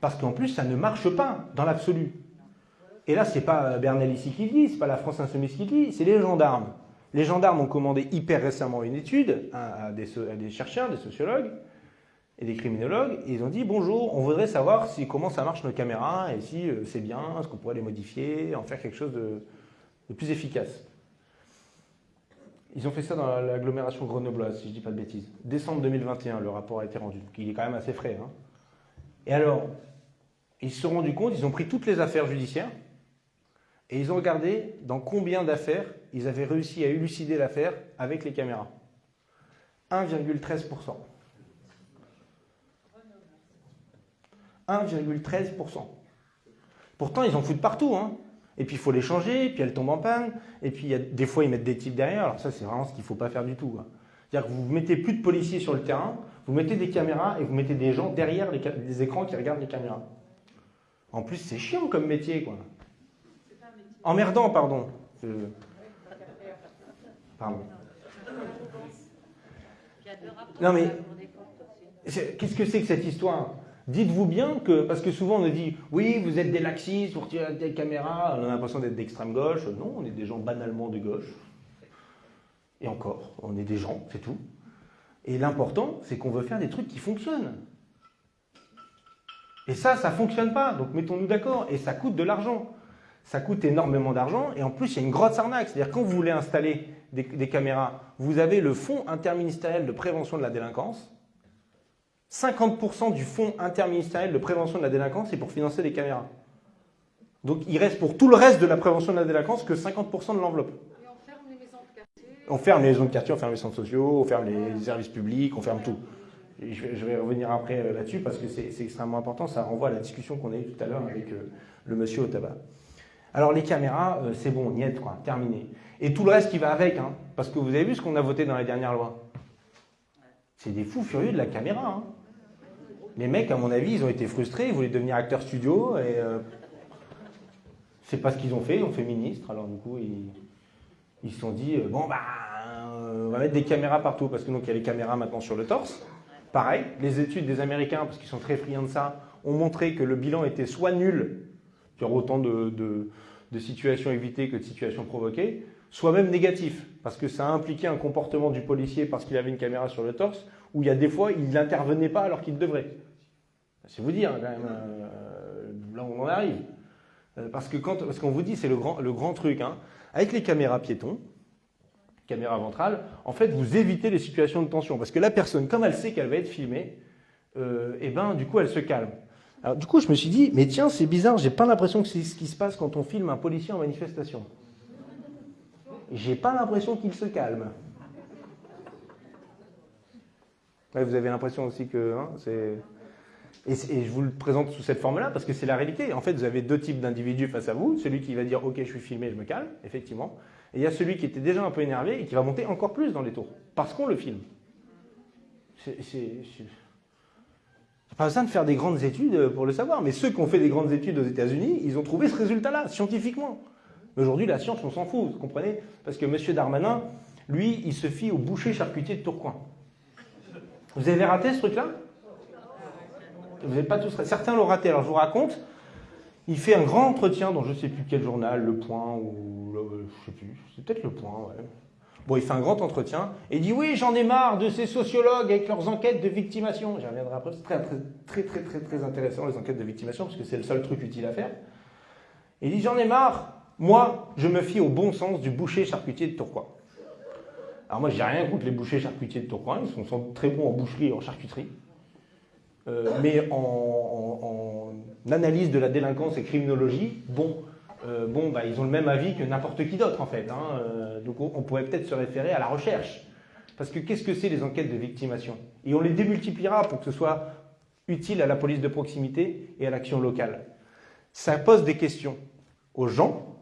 Parce qu'en plus, ça ne marche pas dans l'absolu. Et là, c'est pas Bernal ici qui le dit, c'est pas la France Insoumise qui le dit, c'est les gendarmes. Les gendarmes ont commandé hyper récemment une étude à, des, chercheurs, des sociologues et des criminologues, et ils ont dit bonjour, on voudrait savoir comment ça marche nos caméras et si euh, c'est bien, est-ce qu'on pourrait les modifier, en faire quelque chose de, de plus efficace. Ils ont fait ça dans l'agglomération grenobloise, si je ne dis pas de bêtises. Décembre 2021, le rapport a été rendu. Donc il est quand même assez frais. Hein. Et alors, ils se sont rendus compte, ils ont pris toutes les affaires judiciaires et ils ont regardé dans combien d'affaires ils avaient réussi à élucider l'affaire avec les caméras. 1,13%. 1,13%. Pourtant, ils en foutent partout. Hein. Et puis il faut les changer, puis elles tombent en panne, et puis des fois ils mettent des types derrière, alors ça c'est vraiment ce qu'il ne faut pas faire du tout. C'est-à-dire que vous mettez plus de policiers sur le terrain, vous mettez des caméras et vous mettez des gens derrière les, les écrans qui regardent les caméras. En plus c'est chiant comme métier quoi. Emmerdant pardon. Pardon. Non mais, qu'est-ce que c'est que cette histoire? Dites-vous bien que, parce que souvent on nous dit, oui, vous êtes des laxistes, vous retirez des caméras, on a l'impression d'être d'extrême gauche. Non, on est des gens banalement de gauche. Et encore, on est des gens, c'est tout. Et l'important, c'est qu'on veut faire des trucs qui fonctionnent. Et ça, ça ne fonctionne pas. Donc mettons-nous d'accord. Et ça coûte de l'argent. Ça coûte énormément d'argent. Et en plus, il y a une grosse arnaque. C'est-à-dire, quand vous voulez installer des, des, caméras, vous avez le Fonds interministériel de prévention de la délinquance. 50% du Fonds interministériel de prévention de la délinquance, c'est pour financer des caméras. Donc il reste pour tout le reste de la prévention de la délinquance que 50% de l'enveloppe. Et on ferme les maisons de quartier On ferme les maisons de quartier, on ferme les centres sociaux, on ferme les services publics, on ferme tout. Et je, vais, je vais revenir après euh, là-dessus parce que c'est extrêmement important. Ça renvoie à la discussion qu'on a eue tout à l'heure avec euh, le monsieur au tabac. Alors les caméras, euh, c'est bon, niet, quoi, terminé. Et tout le reste qui va avec, hein, parce que vous avez vu ce qu'on a voté dans les dernières lois. C'est des fous furieux de la caméra. Hein. Les mecs, à mon avis, ils ont été frustrés, ils voulaient devenir acteurs studio et euh, c'est pas ce qu'ils ont fait, ils ont fait ministre. Alors du coup, ils, ils se sont dit euh, bon bah on va mettre des caméras partout parce que donc il y a les caméras maintenant sur le torse. Pareil, les études des Américains, parce qu'ils sont très friands de ça, ont montré que le bilan était soit nul, il autant de, situations évitées que de situations provoquées, soit même négatif, parce que ça a impliqué un comportement du policier parce qu'il avait une caméra sur le torse, où il y a des fois, il n'intervenait pas alors qu'il devrait. C'est vous dire, quand même, euh, là où on en arrive. Euh, parce que quand, qu'on vous dit, c'est le grand, truc, hein. avec les caméras piétons, caméra ventrale, en fait, vous évitez les situations de tension. Parce que la personne, comme elle sait qu'elle va être filmée, euh, et ben, du coup, elle se calme. Alors, du coup, je me suis dit, mais tiens, c'est bizarre, j'ai pas l'impression que c'est ce qui se passe quand on filme un policier en manifestation. J'ai pas l'impression qu'il se calme. Vous avez l'impression aussi que hein, c'est. Et, et, je vous le présente sous cette forme-là parce que c'est la réalité. En fait, vous avez deux types d'individus face à vous. Celui qui va dire OK, je suis filmé, je me calme, effectivement. Et il y a celui qui était déjà un peu énervé et qui va monter encore plus dans les tours parce qu'on le filme. C'est pas besoin de faire des grandes études pour le savoir. Mais ceux qui ont fait des grandes études aux États-Unis, ils ont trouvé ce résultat-là, scientifiquement. Aujourd'hui, la science, on s'en fout, vous comprenez? Parce que M. Darmanin, lui, il se fie au boucher charcutier de Tourcoing. Vous avez raté ce truc-là? Vous n'êtes pas tous. Certains l'ont raté. Alors je vous raconte. Il fait un grand entretien dans je ne sais plus quel journal, Le Point ou le, je sais plus, c'est peut-être Le Point, ouais. Bon, il fait un grand entretien et dit oui, j'en ai marre de ces sociologues avec leurs enquêtes de victimation. J'y reviendrai après. C'est très, très, très, très, très intéressant les enquêtes de victimation parce que c'est le seul truc utile à faire. il dit j'en ai marre. Moi, je me fie au bon sens du boucher charcutier de Tourcoing. Alors moi, j'ai rien contre les bouchers charcutiers de Tourcoing, ils sont, très bons en boucherie et en charcuterie. Euh, mais en, analyse de la délinquance et criminologie, bon, euh, bon bah, ils ont le même avis que n'importe qui d'autre en fait. Hein. Euh, donc on, pourrait peut-être se référer à la recherche. Parce que qu'est-ce que c'est les enquêtes de victimation Et on les démultipliera pour que ce soit utile à la police de proximité et à l'action locale. Ça pose des questions aux gens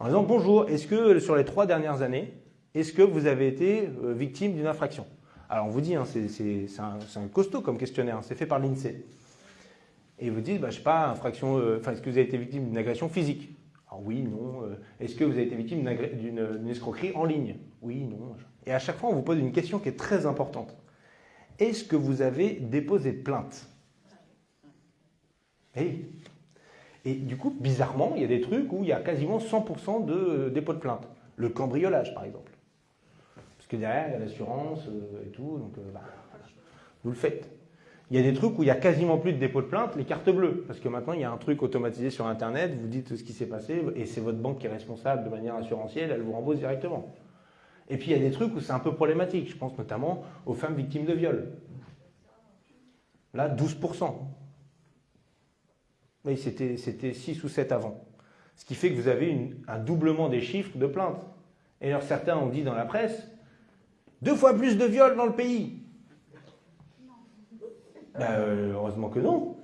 en disant bonjour, est-ce que sur les trois dernières années, est-ce que vous avez été victime d'une infraction? Alors on vous dit, hein, c'est un, un, costaud comme questionnaire, hein, c'est fait par l'INSEE. Et vous dites, bah, je sais pas, infraction, euh, enfin, est-ce que vous avez été victime d'une agression physique? Alors oui, non. Euh, est-ce que vous avez été victime d'une escroquerie en ligne? Oui, non. Et à chaque fois, on vous pose une question qui est très importante. Est-ce que vous avez déposé plainte? Et, et du coup, bizarrement, il y a des trucs où il y a quasiment 100% de dépôt de plainte. Le cambriolage, par exemple. Parce que derrière, il y a l'assurance euh, et tout, donc bah, vous le faites. Il y a des trucs où il n'y a quasiment plus de dépôt de plainte, les cartes bleues. Parce que maintenant, il y a un truc automatisé sur Internet, vous dites ce qui s'est passé, et c'est votre banque qui est responsable de manière assurantielle, elle vous rembourse directement. Et puis, il y a des trucs où c'est un peu problématique. Je pense notamment aux femmes victimes de viol. Là, 12%. Oui, c'était 6 ou 7 avant. Ce qui fait que vous avez un doublement des chiffres de plaintes. Et alors, certains ont dit dans la presse, deux fois plus de viols dans le pays. Ben, euh, heureusement que non.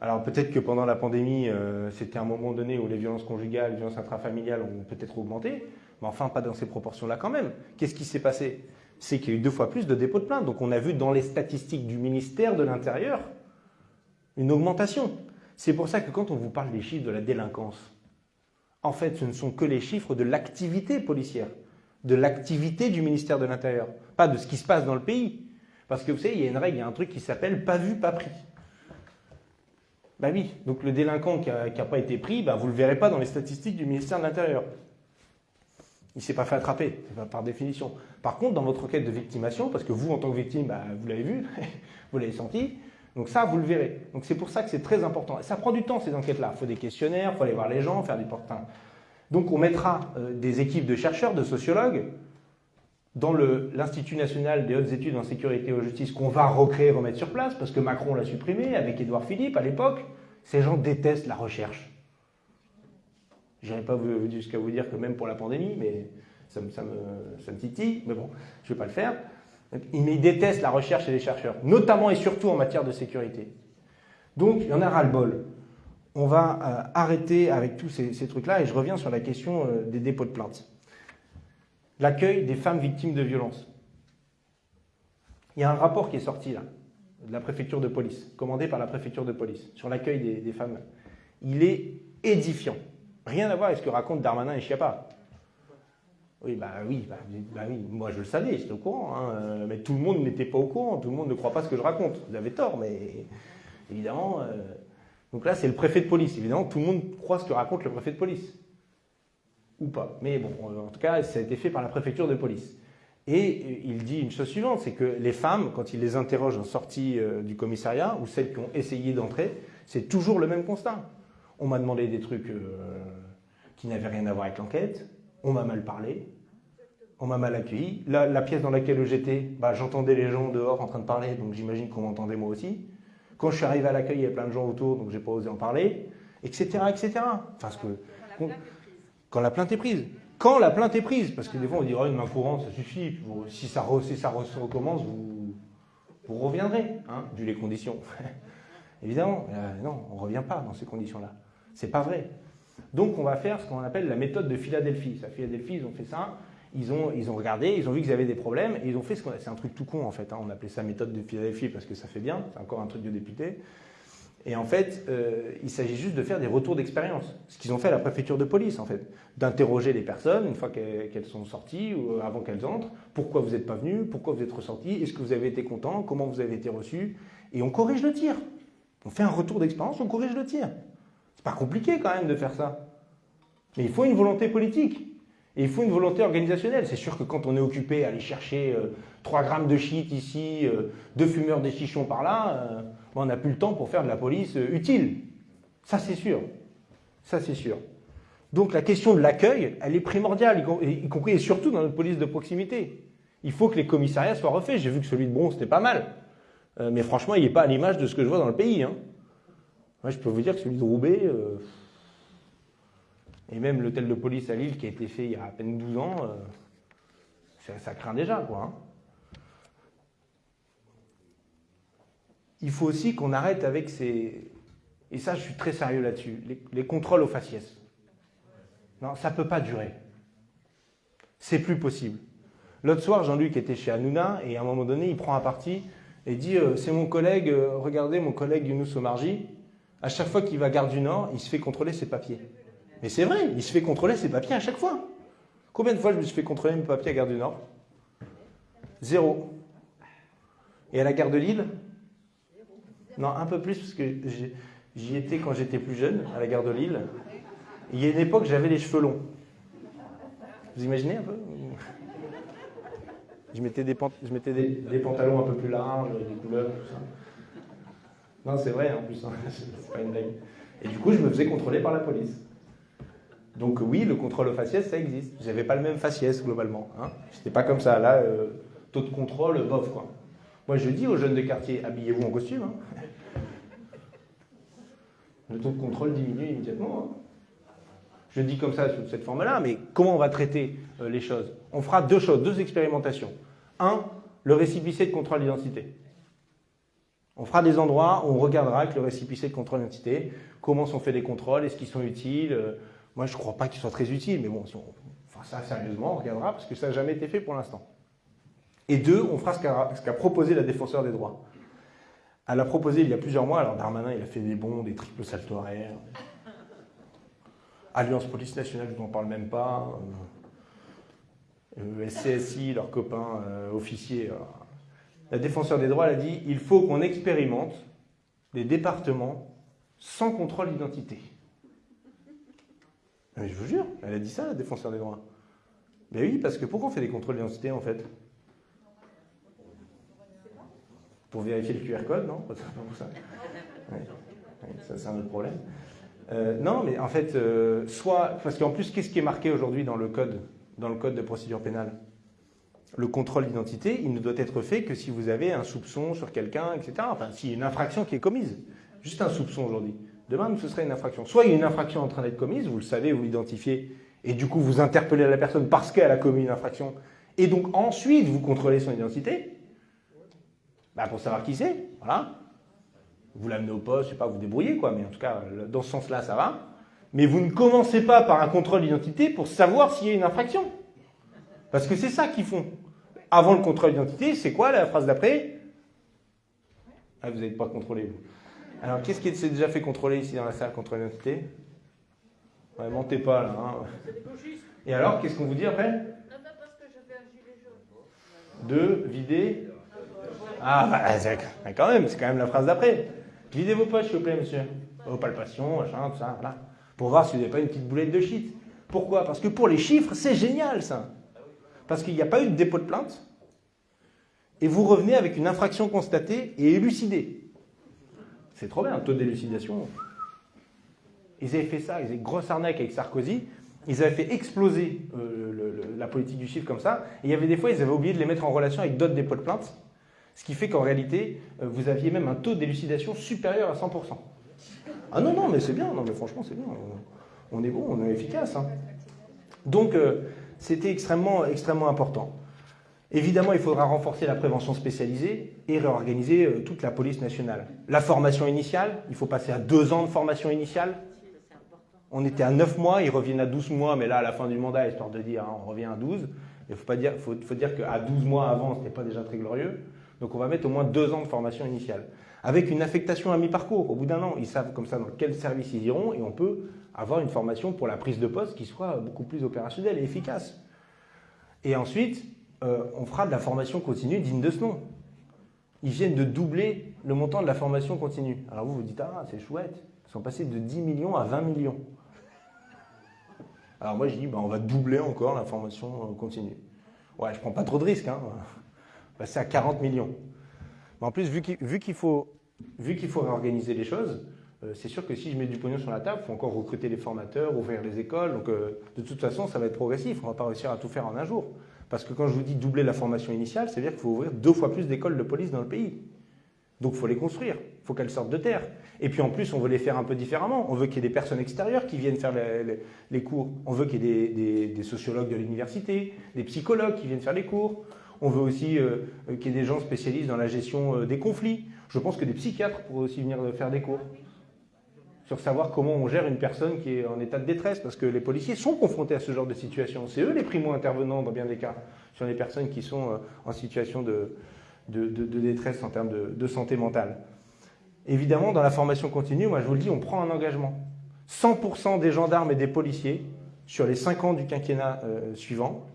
Alors peut-être que pendant la pandémie, euh, c'était un moment donné où les violences conjugales, les violences intrafamiliales ont peut-être augmenté, mais enfin pas dans ces proportions-là quand même. Qu'est-ce qui s'est passé? C'est qu'il y a eu deux fois plus de dépôts de plainte. Donc on a vu dans les statistiques du ministère de l'Intérieur une augmentation. C'est pour ça que quand on vous parle des chiffres de la délinquance, en fait ce ne sont que les chiffres de l'activité policière, de l'activité du ministère de l'Intérieur, pas de ce qui se passe dans le pays. Parce que vous savez, il y a une règle, il y a un truc qui s'appelle pas vu, pas pris. Bah oui, donc le délinquant qui n'a pas été pris, bah, vous ne le verrez pas dans les statistiques du ministère de l'Intérieur. Il ne s'est pas fait attraper, par définition. Par contre, dans votre enquête de victimation, parce que vous, en tant que victime, bah, vous l'avez vu, vous l'avez senti, donc ça, vous le verrez. Donc c'est pour ça que c'est très important. ça prend du temps, ces enquêtes-là. Il faut des questionnaires, il faut aller voir les gens, faire des portails. Donc on mettra euh, des équipes de chercheurs, de sociologues, dans l'Institut national des hautes études en sécurité et en justice qu'on va recréer, remettre sur place, parce que Macron l'a supprimé avec Édouard Philippe à l'époque. Ces gens détestent la recherche. Je n'irai pas jusqu'à vous dire que même pour la pandémie, mais ça me, titille, mais bon, je ne vais pas le faire. ils détestent la recherche et les chercheurs, notamment et surtout en matière de sécurité. Donc, il y en a ras-le-bol. On va euh, arrêter avec tous ces, trucs-là et je reviens sur la question euh, des dépôts de plaintes l'accueil des femmes victimes de violences. Il y a un rapport qui est sorti là, de la préfecture de police, commandé par la préfecture de police, sur l'accueil des, femmes. Il est édifiant. Rien à voir avec ce que racontent Darmanin et Chiappa. Oui, bah oui, bah, bah, oui, moi je le savais, j'étais au courant, hein, euh, mais tout le monde n'était pas au courant, tout le monde ne croit pas ce que je raconte. Vous avez tort, mais évidemment. Euh, donc là, c'est le préfet de police. Évidemment, tout le monde croit ce que raconte le préfet de police ou pas. Mais bon, en tout cas, ça a été fait par la préfecture de police. Et il dit une chose suivante, c'est que les femmes, quand il les interroge en sortie euh, du commissariat, ou celles qui ont essayé d'entrer, c'est toujours le même constat. On m'a demandé des trucs euh, qui n'avaient rien à voir avec l'enquête, on m'a mal parlé, on m'a mal accueilli. La, la, pièce dans laquelle j'étais, bah, j'entendais les gens dehors en train de parler, donc j'imagine qu'on m'entendait moi aussi. Quand je suis arrivé à l'accueil, il y avait plein de gens autour, donc j'ai pas osé en parler, etc., etc. Enfin, ce que, quand la plainte est prise. Quand la plainte est prise, parce que des fois on dirait oh, une main courante, ça suffit. Si ça, si ça recommence, vous, reviendrez, hein, vu les conditions. Évidemment, euh, non, on ne revient pas dans ces conditions-là. C'est pas vrai. Donc on va faire ce qu'on appelle la méthode de Philadelphie. À Philadelphie, ils ont fait ça. Ils ont, regardé, ils ont vu qu'ils avaient des problèmes, et ils ont fait ce qu'on C'est un truc tout con en fait. Hein. On appelait ça méthode de Philadelphie parce que ça fait bien. C'est encore un truc de député. Et en fait, euh, il s'agit juste de faire des retours d'expérience. Ce qu'ils ont fait à la préfecture de police, en fait. D'interroger les personnes une fois qu'elles sont sorties ou avant qu'elles entrent. Pourquoi vous n'êtes pas venu Pourquoi vous êtes ressorti Est-ce que vous avez été content Comment vous avez été reçu Et on corrige le tir. On fait un retour d'expérience, on corrige le tir. C'est pas compliqué quand même de faire ça. Mais il faut une volonté politique. Et il faut une volonté organisationnelle. C'est sûr que quand on est occupé à aller chercher 3 euh, grammes de shit ici, euh, deux fumeurs des chichons par là, on n'a plus le temps pour faire de la police euh, utile. Ça, c'est sûr. Ça, c'est sûr. Donc la question de l'accueil, elle est primordiale, y compris et surtout dans notre police de proximité. Il faut que les commissariats soient refaits. J'ai vu que celui de Bron, c'était pas mal. Euh, mais franchement, il n'est pas à l'image de ce que je vois dans le pays. Hein. Moi, je peux vous dire que celui de Roubaix, euh, et même l'hôtel de police à Lille qui a été fait il y a à peine 12 ans, ça, craint déjà. Quoi, hein. Il faut aussi qu'on arrête avec ces... Et ça, je suis très sérieux là-dessus. Les, contrôles aux faciès. Non, ça ne peut pas durer. C'est plus possible. L'autre soir, Jean-Luc était chez Hanouna et à un moment donné, il prend un parti et dit euh, C'est mon collègue, euh, regardez mon collègue Younous Omarji, à chaque fois qu'il va à Gare du Nord, il se fait contrôler ses papiers. Mais c'est vrai, il se fait contrôler ses papiers à chaque fois. Combien de fois je me suis fait contrôler mes papiers à Gare du Nord? Zéro. Et à la gare de Lille? Non, un peu plus, parce que j'y étais quand j'étais plus jeune, à la gare de Lille. Il y a une époque, j'avais les cheveux longs. Vous imaginez un peu? Je mettais, des, je mettais des, pantalons un peu plus larges, des couleurs, tout ça. Non, c'est vrai en plus, hein. c'est pas une blague. Et du coup, je me faisais contrôler par la police. Donc oui, le contrôle au faciès, ça existe. J'avais pas le même faciès globalement. Hein. C'était pas comme ça. Là, euh, taux de contrôle, bof quoi. Moi, je dis aux jeunes de quartier, habillez-vous en costume. Hein. Le taux de contrôle diminue immédiatement. Hein. Je dis comme ça sous cette forme-là, mais comment on va traiter euh, les choses? On fera deux choses, deux expérimentations. Un, le récipicé de contrôle d'identité. On fera des endroits où on regardera avec le récipicé de contrôle d'identité comment sont faits les contrôles, est-ce qu'ils sont utiles. Euh, moi, je ne crois pas qu'ils soient très utiles, mais bon, si on fera ça sérieusement, on regardera, parce que ça n'a jamais été fait pour l'instant. Et deux, on fera ce qu'a proposé la défenseur des droits. Elle a proposé il y a plusieurs mois, alors Darmanin il a fait des bons, des triples salto arrière. Alliance Police Nationale, je n'en parle même pas. Euh, SCSI, leurs copains euh, officiers. Euh. La défenseur des droits, elle a dit il faut qu'on expérimente des départements sans contrôle d'identité. Je vous jure, elle a dit ça, la défenseur des droits. Mais oui, parce que pourquoi on fait des contrôles d'identité en fait? Pour vérifier le QR code, non Pas pour ça. Ouais. Ça, c'est un autre problème. Euh, non, mais en fait, euh, soit. Parce qu'en plus, qu'est-ce qui est marqué aujourd'hui dans le code, dans le code de procédure pénale? Le contrôle d'identité, il ne doit être fait que si vous avez un soupçon sur quelqu'un, etc. Enfin, s'il y a une infraction qui est commise. Juste un soupçon aujourd'hui. Demain, ce serait une infraction. Soit il y a une infraction en train d'être commise, vous le savez, vous l'identifiez, et du coup, vous interpellez la personne parce qu'elle a commis une infraction, et donc ensuite, vous contrôlez son identité, bah, pour savoir qui c'est, voilà. Vous l'amenez au poste, je sais pas, vous débrouillez, quoi, mais en tout cas, dans ce sens-là, ça va. Mais vous ne commencez pas par un contrôle d'identité pour savoir s'il y a une infraction. Parce que c'est ça qu'ils font. Avant le contrôle d'identité, c'est quoi la phrase d'après? Ah, vous n'êtes pas contrôlé, vous. Alors, qu'est-ce qui s'est déjà fait contrôler ici dans la salle, contrôle d'identité? Ouais, mentez pas, là. Hein. Et alors, qu'est-ce qu'on vous dit après? De vider Ah, c'est- quand même, c'est quand même la phrase d'après. Videz vos poches, s'il vous plaît, monsieur. Vos palpations, machin, tout ça, voilà. Pour voir si vous n'avez pas une petite boulette de shit. Pourquoi? Parce que pour les chiffres, c'est génial, ça. Parce qu'il n'y a pas eu de dépôt de plainte. Et vous revenez avec une infraction constatée et élucidée. C'est trop bien, un taux d'élucidation. Ils avaient fait ça, ils avaient grosse arnaque avec Sarkozy. Ils avaient fait exploser euh, la politique du chiffre comme ça. Et il y avait des fois, ils avaient oublié de les mettre en relation avec d'autres dépôts de plainte. Ce qui fait qu'en réalité, euh, vous aviez même un taux d'élucidation supérieur à 100%. Ah non, non, mais c'est bien, non, mais franchement, c'est bien. On, est bon, on est efficace. hein. Donc, euh, c'était extrêmement, extrêmement important. Évidemment, il faudra renforcer la prévention spécialisée et réorganiser euh, toute la police nationale. La formation initiale, il faut passer à deux ans de formation initiale. On était à 9 mois, ils reviennent à 12 mois, mais là, à la fin du mandat, histoire de dire, hein, on revient à 12. Il faut, pas dire, faut dire qu'à 12 mois avant, ce n'était pas déjà très glorieux. Donc on va mettre au moins deux ans de formation initiale. Avec une affectation à mi-parcours. Au bout d'un an, ils savent comme ça dans quel service ils iront et on peut avoir une formation pour la prise de poste qui soit beaucoup plus opérationnelle et efficace. Et ensuite, euh, on fera de la formation continue digne de ce nom. Ils viennent de doubler le montant de la formation continue. Alors vous vous dites, ah, c'est chouette. Ils sont passés de 10 millions à 20 millions. Alors moi, je dis, bah, on va doubler encore la formation euh, continue. Ouais, je prends pas trop de risques. Hein. Va passer à 40 millions. Mais en plus, vu qu'il faut, faut réorganiser les choses, euh, c'est sûr que si je mets du pognon sur la table, il faut encore recruter les formateurs, ouvrir les écoles. Donc, euh, de toute façon, ça va être progressif. On ne va pas réussir à tout faire en un jour. Parce que quand je vous dis doubler la formation initiale, c'est-à-dire qu'il faut ouvrir deux fois plus d'écoles de police dans le pays. Donc, il faut les construire. Il faut qu'elles sortent de terre. Et puis, en plus, on veut les faire un peu différemment. On veut qu'il y ait des personnes extérieures qui viennent faire les, cours. On veut qu'il y ait des- des sociologues de l'université, des psychologues qui viennent faire les cours. On veut aussi euh, euh, qu'il y ait des gens spécialistes dans la gestion euh, des conflits. Je pense que des psychiatres pourraient aussi venir faire des cours sur savoir comment on gère une personne qui est en état de détresse, parce que les policiers sont confrontés à ce genre de situation. C'est eux les primo-intervenants dans bien des cas, sur les personnes qui sont en situation de, détresse en termes de, santé mentale. Évidemment, dans la formation continue, moi je vous le dis, on prend un engagement. 100% des gendarmes et des policiers, sur les 5 ans du quinquennat suivant,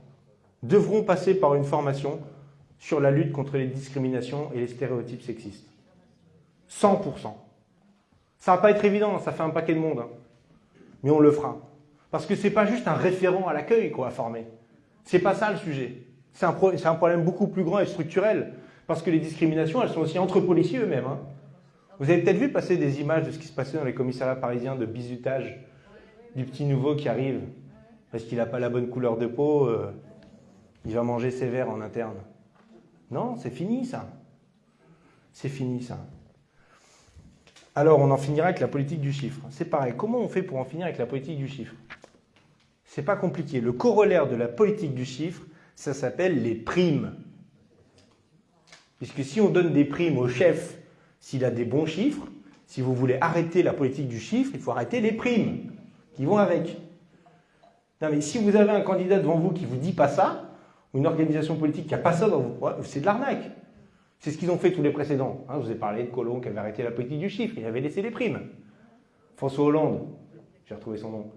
devront passer par une formation sur la lutte contre les discriminations et les stéréotypes sexistes. 100%. Ça va pas être évident, ça fait un paquet de monde. hein. Mais on le fera. Parce que c'est pas juste un référent à l'accueil qu'on va former. C'est pas ça le sujet. C'est un, problème beaucoup plus grand et structurel. Parce que les discriminations, elles sont aussi entre policiers eux-mêmes. hein. Vous avez peut-être vu passer des images de ce qui se passait dans les commissariats parisiens de bizutage du petit nouveau qui arrive parce qu'il n'a pas la bonne couleur de peau, euh, il va manger sévère en interne. Non, c'est fini ça. C'est fini ça. Alors, on en finira avec la politique du chiffre. C'est pareil. Comment on fait pour en finir avec la politique du chiffre? C'est pas compliqué. Le corollaire de la politique du chiffre, ça s'appelle les primes. Puisque si on donne des primes au chef s'il a des bons chiffres, si vous voulez arrêter la politique du chiffre, il faut arrêter les primes qui vont avec. Non, mais si vous avez un candidat devant vous qui vous dit pas ça, une organisation politique qui a pas ça dans ouais, c'est de l'arnaque. C'est ce qu'ils ont fait tous les précédents. Hein, je vous ai parlé de Colomb qui avait arrêté la politique du chiffre, il avait laissé les primes. François Hollande, j'ai retrouvé son nom.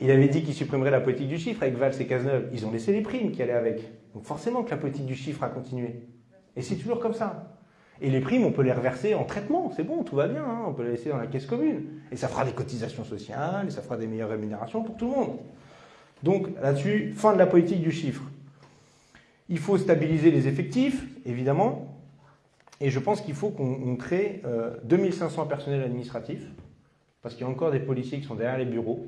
Il avait dit qu'il supprimerait la politique du chiffre avec Valls et Cazeneuve. Ils ont laissé les primes qui allaient avec. Donc forcément que la politique du chiffre a continué. Et c'est toujours comme ça. Et les primes, on peut les reverser en traitement, c'est bon, tout va bien, hein, on peut les laisser dans la caisse commune. Et ça fera des cotisations sociales, et ça fera des meilleures rémunérations pour tout le monde. Donc là-dessus, fin de la politique du chiffre. Il faut stabiliser les effectifs, évidemment, et je pense qu'il faut qu'on crée 2500 personnels administratifs, parce qu'il y a encore des policiers qui sont derrière les bureaux.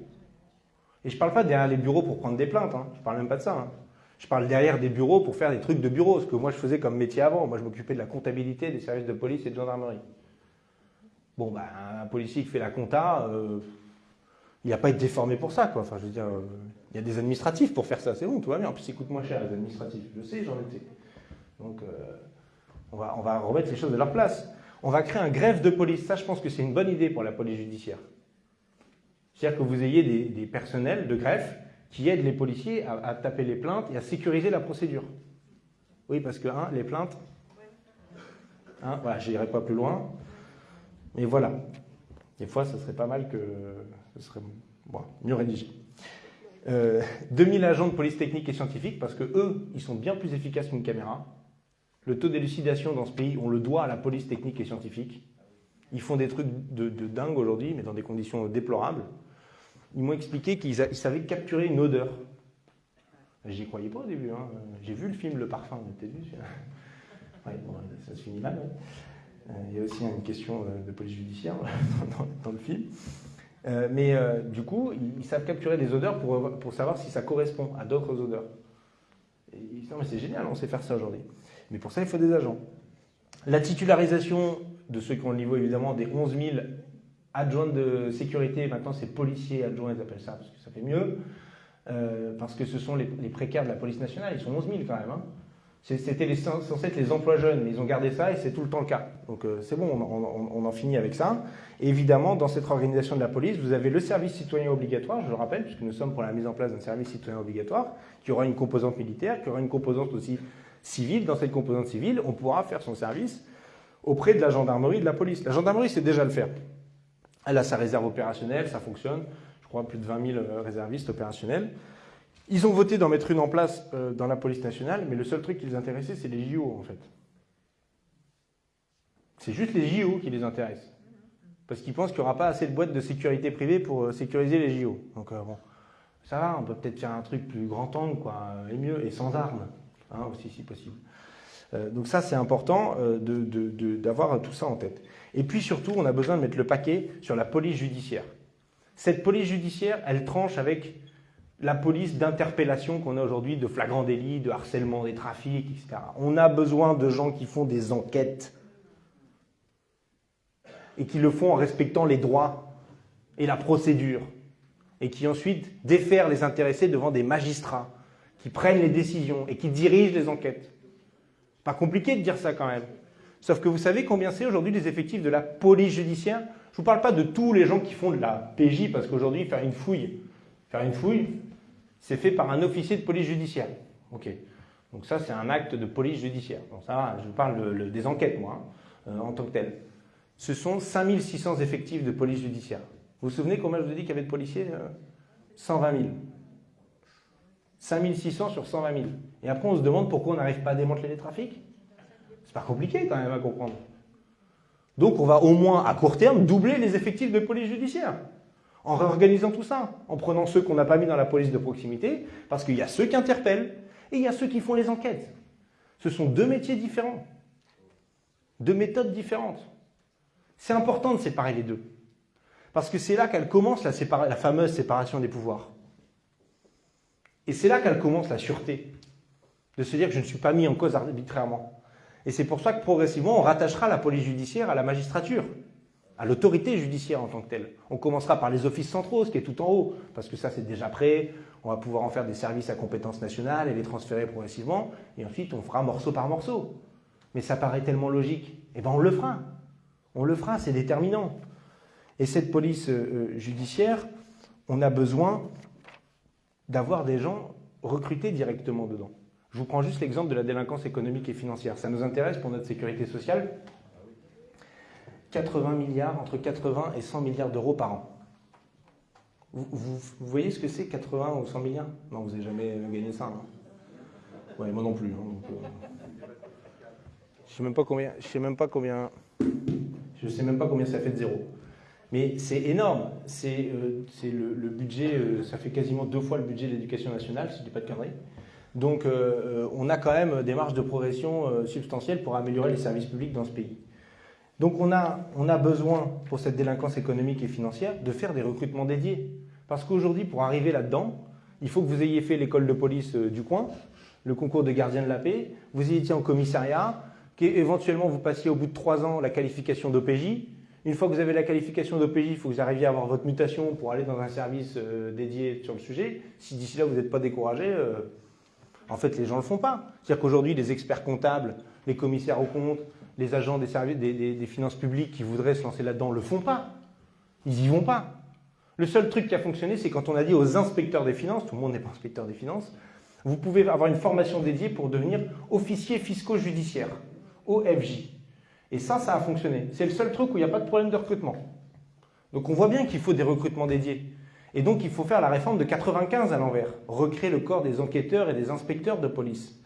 Et je ne parle pas derrière les bureaux pour prendre des plaintes, hein. je ne parle même pas de ça. Hein. Je parle derrière des bureaux pour faire des trucs de bureau, ce que moi je faisais comme métier avant. Moi je m'occupais de la comptabilité des services de police et de gendarmerie. Bon, bah, un policier qui fait la compta, euh, il n'a pas été déformé pour ça, quoi. Enfin, je veux dire, euh, il y a des administratifs pour faire ça, c'est bon, tout va bien. En plus, ça coûte moins cher les administratifs. Je sais, j'en étais. Donc, euh, on, va, on va remettre les choses de leur place. On va créer un greffe de police. Ça, je pense que c'est une bonne idée pour la police judiciaire. C'est-à-dire que vous ayez des, personnels de greffe qui aide les policiers à, taper les plaintes et à sécuriser la procédure. Oui, parce que hein, les plaintes, hein, voilà, je n'irai pas plus loin, mais voilà. Des fois, ce serait pas mal que ce serait mieux rédigé. Euh, 2000 agents de police technique et scientifique, parce que eux, ils sont bien plus efficaces qu'une caméra. Le taux d'élucidation dans ce pays, on le doit à la police technique et scientifique. Ils font des trucs de, dingue aujourd'hui, mais dans des conditions déplorables ils m'ont expliqué qu'ils savaient capturer une odeur. J'y croyais pas au début. Hein. J'ai vu le film Le Parfum, vous vu ouais, Ça se finit mal. Euh, il y a aussi une question euh, de police judiciaire dans, le film. Euh, mais du coup, ils, savent capturer des odeurs pour, pour savoir si ça correspond à d'autres odeurs. Ils disent, non mais c'est génial, on sait faire ça aujourd'hui. Mais pour ça, il faut des agents. La titularisation de ceux qui ont le niveau évidemment des 11 000 adjoint de sécurité, maintenant c'est policier adjoint, ils appellent ça parce que ça fait mieux, euh, parce que ce sont les, précaires de la police nationale, ils sont 11 000 quand même. Hein. C'était censé être les emplois jeunes, mais ils ont gardé ça et c'est tout le temps le cas. Donc euh, c'est bon, on, en finit avec ça. évidemment, dans cette organisation de la police, vous avez le service citoyen obligatoire, je le rappelle, puisque nous sommes pour la mise en place d'un service citoyen obligatoire, qui aura une composante militaire, qui aura une composante aussi civile. Dans cette composante civile, on pourra faire son service auprès de la gendarmerie et de la police. La gendarmerie sait déjà le faire. Elle a sa réserve opérationnelle, ça fonctionne. Je crois plus de 20 000 euh, réservistes opérationnels. Ils ont voté d'en mettre une en place euh, dans la police nationale, mais le seul truc qui les intéressait, c'est les JO en fait. C'est juste les JO qui les intéressent. Parce qu'ils pensent qu'il n'y aura pas assez de boîtes de sécurité privée pour euh, sécuriser les JO. Donc bon, ça va, on peut peut-être faire un truc plus grand angle, quoi, et mieux, et sans armes, hein, aussi si possible. donc ça, c'est important d'avoir tout ça en tête. Et puis surtout, on a besoin de mettre le paquet sur la police judiciaire. Cette police judiciaire, elle tranche avec la police d'interpellation qu'on a aujourd'hui, de flagrant délit, de harcèlement des trafics, etc. On a besoin de gens qui font des enquêtes et qui le font en respectant les droits et la procédure et qui ensuite défèrent les intéressés devant des magistrats qui prennent les décisions et qui dirigent les enquêtes. Pas compliqué de dire ça quand même. Sauf que vous savez combien c'est aujourd'hui les effectifs de la police judiciaire? Je ne vous parle pas de tous les gens qui font de la PJ, parce qu'aujourd'hui, faire une fouille, faire une fouille, c'est fait par un officier de police judiciaire. Ok. Donc ça, c'est un acte de police judiciaire. Donc ça va, je vous parle des enquêtes, moi, hein, euh, en tant que tel. Ce sont 5600 effectifs de police judiciaire. Vous vous souvenez combien je vous ai dit qu'il y avait de policiers 120 000. 5600 sur 120 000. Et après, on se demande pourquoi on n'arrive pas à démanteler les trafics? Pas compliqué quand même à comprendre. Donc on va au moins à court terme doubler les effectifs de police judiciaire. En réorganisant tout ça, en prenant ceux qu'on n'a pas mis dans la police de proximité, parce qu'il y a ceux qui interpellent et il y a ceux qui font les enquêtes. Ce sont deux métiers différents, deux méthodes différentes. C'est important de séparer les deux. Parce que c'est là qu'elle commence la, fameuse séparation des pouvoirs. Et c'est là qu'elle commence la sûreté. De se dire que je ne suis pas mis en cause arbitrairement. Et c'est pour ça que progressivement, on rattachera la police judiciaire à la magistrature, à l'autorité judiciaire en tant que telle. On commencera par les offices centraux, ce qui est tout en haut, parce que ça c'est déjà prêt, on va pouvoir en faire des services à compétence nationale et les transférer progressivement, et ensuite on fera morceau par morceau. Mais ça paraît tellement logique. Eh bien on le fera. On le fera, c'est déterminant. Et cette police euh, euh, judiciaire, on a besoin d'avoir des gens recrutés directement dedans. Je vous prends juste l'exemple de la délinquance économique et financière. Ça nous intéresse pour notre sécurité sociale 80 milliards, entre 80 et 100 milliards d'euros par an. Vous, voyez ce que c'est 80 ou 100 milliards? Non, vous n'avez jamais gagné ça. Hein. moi non plus. Hein, euh. Je sais même pas combien. Je sais même pas combien. Je sais même pas combien ça fait de zéro. Mais c'est énorme. C'est euh, le, budget. euh, ça fait quasiment deux fois le budget de l'éducation nationale, si je dis pas de conneries. Donc, on a quand même des marges de progression substantielles pour améliorer les services publics dans ce pays. Donc, on a, besoin, pour cette délinquance économique et financière, de faire des recrutements dédiés. Parce qu'aujourd'hui, pour arriver là-dedans, il faut que vous ayez fait l'école de police euh, du coin, le concours de gardien de la paix, vous y étiez en commissariat, qu'éventuellement vous passiez au bout de trois ans la qualification d'OPJ. Une fois que vous avez la qualification d'OPJ, il faut que vous arriviez à avoir votre mutation pour aller dans un service euh, dédié sur le sujet. Si d'ici là vous n'êtes pas découragé, euh, en fait les gens ne le font pas. C'est-à-dire qu'aujourd'hui les experts comptables, les commissaires aux comptes, les agents des, services, des, finances publiques qui voudraient se lancer là-dedans ne le font pas. Ils n'y vont pas. Le seul truc qui a fonctionné, c'est quand on a dit aux inspecteurs des finances, tout le monde n'est pas inspecteur des finances, vous pouvez avoir une formation dédiée pour devenir officier fiscaux judiciaire, OFJ. Et ça, ça a fonctionné. C'est le seul truc où il n'y a pas de problème de recrutement. Donc on voit bien qu'il faut des recrutements dédiés. Et donc il faut faire la réforme de 95 à l'envers, recréer le corps des enquêteurs et des inspecteurs de police,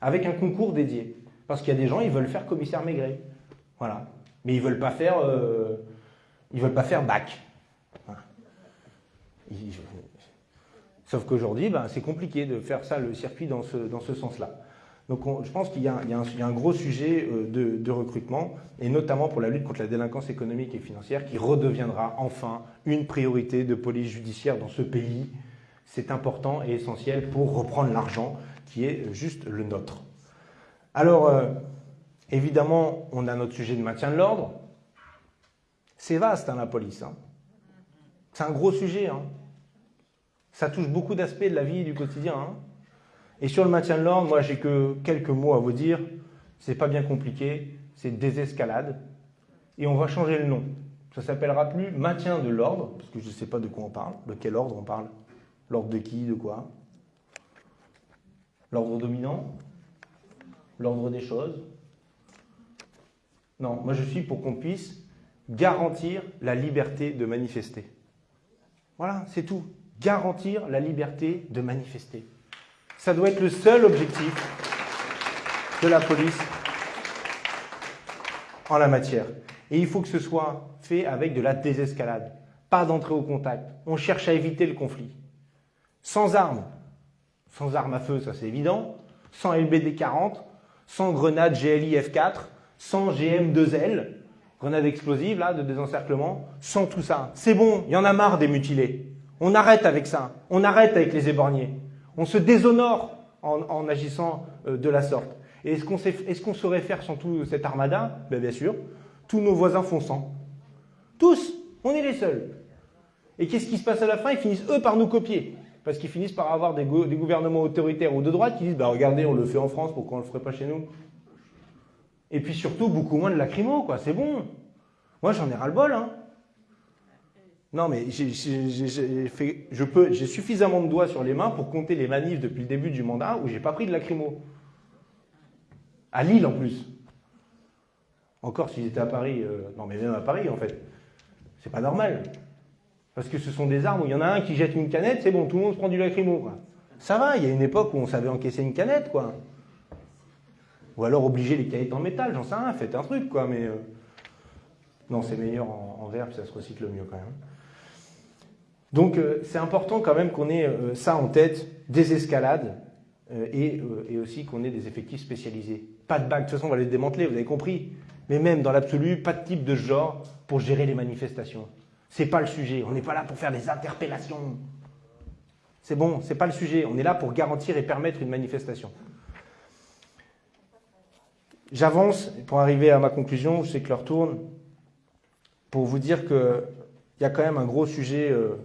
avec un concours dédié. Parce qu'il y a des gens, ils veulent faire commissaire Maigret. Voilà. Mais ils veulent pas faire, euh, ils veulent pas faire bac. Sauf qu'aujourd'hui, ben, c'est compliqué de faire ça, le circuit, dans ce, sens-là. Donc on- je pense qu'il y, a un- gros sujet euh, de, de recrutement, et notamment pour la lutte contre la délinquance économique et financière, qui redeviendra enfin une priorité de police judiciaire dans ce pays. C'est important et essentiel pour reprendre l'argent qui est juste le nôtre. Alors, euh, évidemment, on a notre sujet de maintien de l'ordre. C'est vaste, hein, la police. hein. C'est un gros sujet. hein. Ça touche beaucoup d'aspects de la vie et du quotidien. hein. Et sur le maintien de l'ordre, moi, j'ai que quelques mots à vous dire. C'est pas bien compliqué. C'est désescalade. Et on va changer le nom. Ça s'appellera plus maintien de l'ordre, parce que je ne sais pas de quoi on parle. De quel ordre on parle? L'ordre de qui De quoi? L'ordre dominant? L'ordre des choses Non, moi je suis pour qu'on puisse garantir la liberté de manifester. Voilà, c'est tout. Garantir la liberté de manifester. Ça doit être le seul objectif de la police en la matière. Et il faut que ce soit fait avec de la désescalade, pas d'entrée au contact. On cherche à éviter le conflit. Sans armes, sans armes à feu, ça c'est évident, sans LBD 40, sans grenade GLI F4, sans GM2L, grenade explosive là de désencerclement, sans tout ça. C'est bon, il y en a marre des mutilés. On arrête avec ça, on arrête avec les éborgnés. On se déshonore en, agissant euh, de la sorte. Et est-ce qu'on saurait faire sans tout cette armada? Ben, Bien sûr, tous nos voisins font sans. Tous, on est les seuls. Et qu'est-ce qui se passe à la fin? Ils finissent eux par nous copier. Parce qu'ils finissent par avoir des, go- des gouvernements autoritaires ou de droite qui disent bah, Regardez, on le fait en France, pourquoi on ne le ferait pas chez nous? Et puis surtout, beaucoup moins de lacrymo, quoi. C'est bon. Moi, j'en ai ras-le-bol. Hein. Non, mais j'ai suffisamment de doigts sur les mains pour compter les manifs depuis le début du mandat où j'ai pas pris de lacrymo. À Lille, en plus. Encore s'ils étaient à Paris. euh, non, mais même à Paris, en fait. C'est pas normal. Parce que ce sont des armes où il y en a un qui jette une canette, c'est bon, tout le monde se prend du lacrymo. Quoi. Ça va, il y a une époque où on savait encaisser une canette, quoi. Ou alors obliger les canettes en métal, j'en sais rien, faites un truc, quoi, mais. euh, Non, c'est meilleur en, en verre, puis ça se recycle mieux quand même. Donc euh, c'est important quand même qu'on ait euh, ça en tête, des escalades, et, aussi qu'on ait des effectifs spécialisés. Pas de bague, de toute façon on va les démanteler, vous avez compris. Mais même dans l'absolu, pas de type de genre pour gérer les manifestations. C'est pas le sujet, on n'est pas là pour faire des interpellations. C'est bon, c'est pas le sujet, on est là pour garantir et permettre une manifestation. J'avance pour arriver à ma conclusion, je sais que l'heure tourne, pour vous dire qu'il y a quand même un gros sujet euh,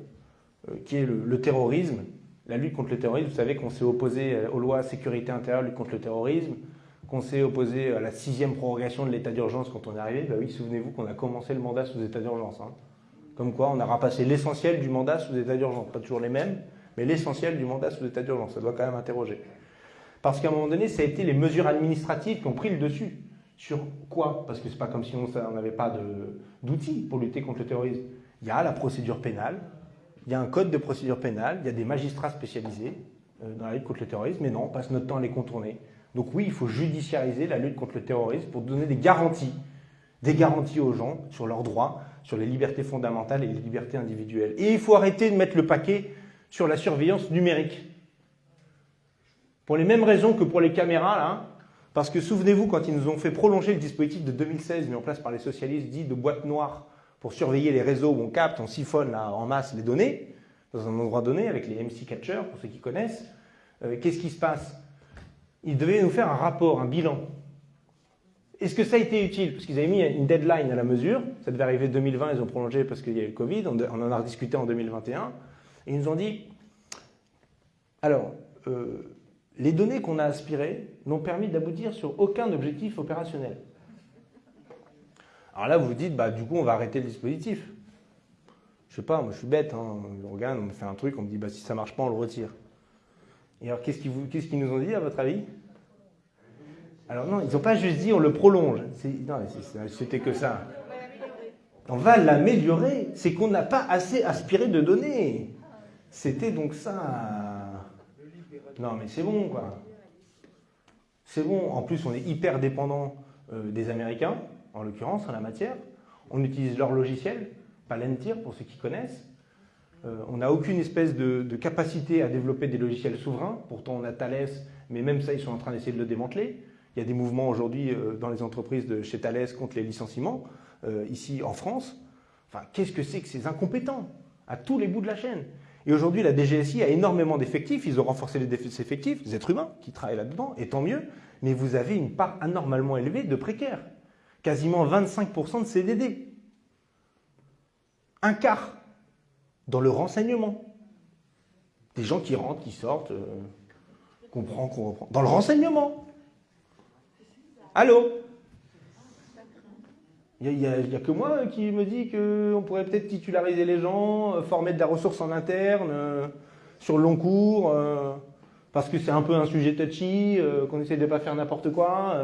euh, qui est le, terrorisme, la lutte contre le terrorisme. Vous savez qu'on s'est opposé euh, aux lois sécurité intérieure, lutte contre le terrorisme, qu'on s'est opposé à la sixième prorogation de l'état d'urgence quand on est arrivé. Bah oui, souvenez-vous qu'on a commencé le mandat sous état d'urgence. hein. Comme quoi, on a rapassé l'essentiel du mandat sous état d'urgence. Pas toujours les mêmes, mais l'essentiel du mandat sous état d'urgence. Ça doit quand même interroger. Parce qu'à un moment donné, ça a été les mesures administratives qui ont pris le dessus. Sur quoi? Parce que c'est pas comme si on n'avait pas d'outils pour lutter contre le terrorisme. Il y a la procédure pénale, il y a un code de procédure pénale, il y a des magistrats spécialisés, euh, dans la lutte contre le terrorisme, mais non, on passe notre temps à les contourner. Donc oui, il faut judiciariser la lutte contre le terrorisme pour donner des garanties, des garanties aux gens sur leurs droits, sur les libertés fondamentales et les libertés individuelles. Et il faut arrêter de mettre le paquet sur la surveillance numérique. Pour les mêmes raisons que pour les caméras, là, parce que souvenez-vous, quand ils nous ont fait prolonger le dispositif de 2016 mis en place par les socialistes, dit de boîte noire, pour surveiller les réseaux où on capte, on siphonne là, en masse les données, dans un endroit donné, avec les MC Catchers, pour ceux qui connaissent, euh, qu'est-ce qui se passe? Ils devaient nous faire un rapport, un bilan. Est-ce que ça a été utile? Parce qu'ils avaient mis une deadline à la mesure, ça devait arriver 2020, ils ont prolongé parce qu'il y a eu le Covid, on en a rediscuté en 2021, et ils nous ont dit, alors, euh, les données qu'on a aspirées n'ont permis d'aboutir sur aucun objectif opérationnel. Alors là, vous vous dites, bah, du coup, on va arrêter le dispositif. Je sais pas, moi je suis bête, hein. on regarde, on me fait un truc, on me dit, bah, si ça marche pas, on le retire. Et alors, qu'est-ce qu'ils nous ont dit, à votre avis? Alors non, ils n'ont pas juste dit, on le prolonge. Non, c'était que ça. On va l'améliorer. C'est qu'on n'a pas assez aspiré de données. C'était donc ça. Non, mais c'est bon, quoi. C'est bon. En plus, on est hyper dépendant euh, des Américains, en l'occurrence, en la matière. On utilise leur logiciel, Palantir, pour ceux qui connaissent. Euh, on n'a aucune espèce de, capacité à développer des logiciels souverains. Pourtant, on a Thales, mais même ça, ils sont en train d'essayer de le démanteler. Il y a des mouvements aujourd'hui euh, dans les entreprises de chez Thales contre les licenciements, ici en France. Enfin, qu'est-ce que c'est que ces incompétents à tous les bouts de la chaîne? Et aujourd'hui, la DGSI a énormément d'effectifs. Ils ont renforcé les effectifs, des êtres humains qui travaillent là-dedans, et tant mieux. Mais vous avez une part anormalement élevée de précaires. Quasiment 25% de CDD. Un quart dans le renseignement. Des gens qui rentrent, qui sortent, euh, qu'on prend, qu'on reprend. Dans le renseignement. Allô il n'y a, que moi qui me dit qu'on pourrait peut-être titulariser les gens, euh, former de la ressource en interne, euh, sur le long cours, euh, parce que c'est un peu un sujet touchy, qu'on essaie de ne pas faire n'importe quoi.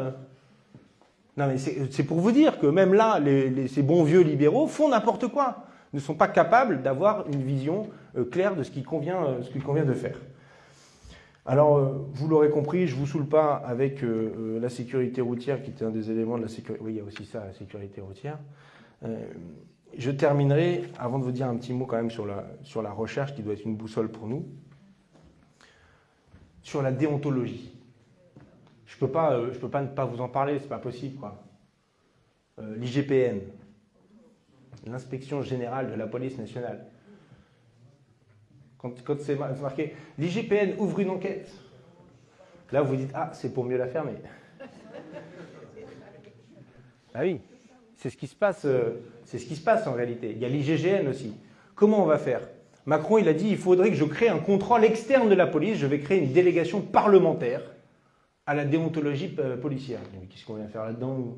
Non mais c'est pour vous dire que même là, ces bons vieux libéraux font n'importe quoi, ne sont pas capables d'avoir une vision claire de ce qu'il convient de faire. Alors, euh, vous l'aurez compris, je ne vous saoule pas avec euh, euh, la sécurité routière, qui était un des éléments de la sécurité. Oui, il y a aussi ça, la sécurité routière. je terminerai, avant de vous dire un petit mot quand même sur la, recherche, qui doit être une boussole pour nous, sur la déontologie. Je ne peux, pas, peux pas ne pas vous en parler, c'est pas possible. L'IGPN, l'inspection générale de la police nationale, quand, c'est marqué l'IGPN ouvre une enquête, là vous dites ah c'est pour mieux la fermer. ah oui, c'est ce qui se passe. Euh, c'est ce qui se passe en réalité. Il y a l'IGGN aussi. Comment on va faire? Macron il a dit il faudrait que je crée un contrôle externe de la police. Je vais créer une délégation parlementaire à la déontologie euh, policière. Qu'est-ce qu'on vient faire là-dedans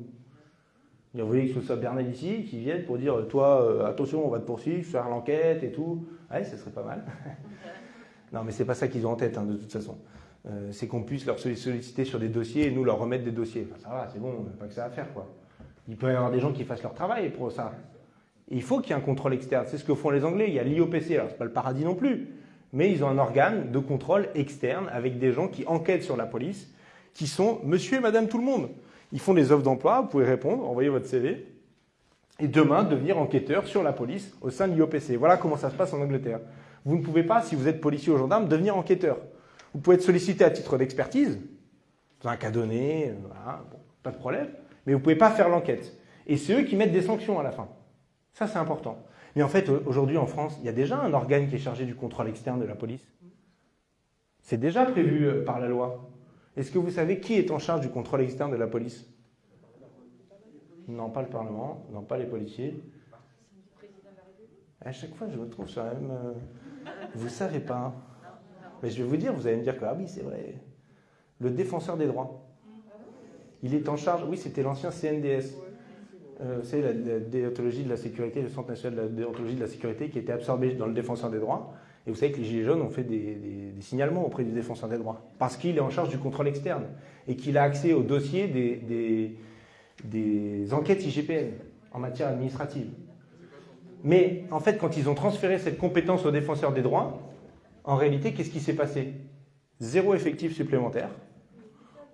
vous voulez que ce soit Bernard ici qui vienne pour dire toi, euh, attention, on va te poursuivre, faire l'enquête et tout. Ouais, ce serait pas mal. non, mais c'est pas ça qu'ils ont en tête, hein, de toute façon. Euh, c'est qu'on puisse leur solliciter sur des dossiers et nous leur remettre des dossiers. ça va, c'est bon, on n'a pas que ça à faire, quoi. Il peut y avoir des gens qui fassent leur travail pour ça. il faut qu'il y ait un contrôle externe. C'est ce que font les Anglais. Il y a l'IOPC, alors c'est pas le paradis non plus, mais ils ont un organe de contrôle externe avec des gens qui enquêtent sur la police, qui sont monsieur et madame tout le monde. Ils font des offres d'emploi, vous pouvez répondre, envoyer votre CV, et demain devenir enquêteur sur la police au sein de l'IOPC. Voilà comment ça se passe en Angleterre. Vous ne pouvez pas, si vous êtes policier ou gendarme, devenir enquêteur. Vous pouvez être sollicité à titre d'expertise, dans un cas donné, pas de problème, mais vous ne pouvez pas faire l'enquête. Et c'est eux qui mettent des sanctions à la fin. Ça, c'est important. Mais en fait, aujourd'hui en France, il y a déjà un organe qui est chargé du contrôle externe de la police. C'est déjà prévu euh, par la loi. Est-ce que vous savez qui est en charge du contrôle externe de la police? Non, pas le Parlement, non, pas les policiers. À chaque fois, je me trouve sur la même. Euh, vous ne savez pas. Mais je vais vous dire, vous allez me dire que, ah oui, c'est vrai. Le défenseur des droits. Il est en charge, oui, c'était l'ancien CNDS. Euh, c'est la, déontologie de la sécurité, le Centre national de la déontologie de la sécurité qui était absorbé dans le défenseur des droits. Et vous savez que les Gilets jaunes ont fait des, signalements auprès du défenseur des droits, parce qu'il est en charge du contrôle externe et qu'il a accès au dossier des, enquêtes IGPN en matière administrative. Mais en fait, quand ils ont transféré cette compétence au défenseur des droits, en réalité, qu'est-ce qui s'est passé? Zéro effectif supplémentaire.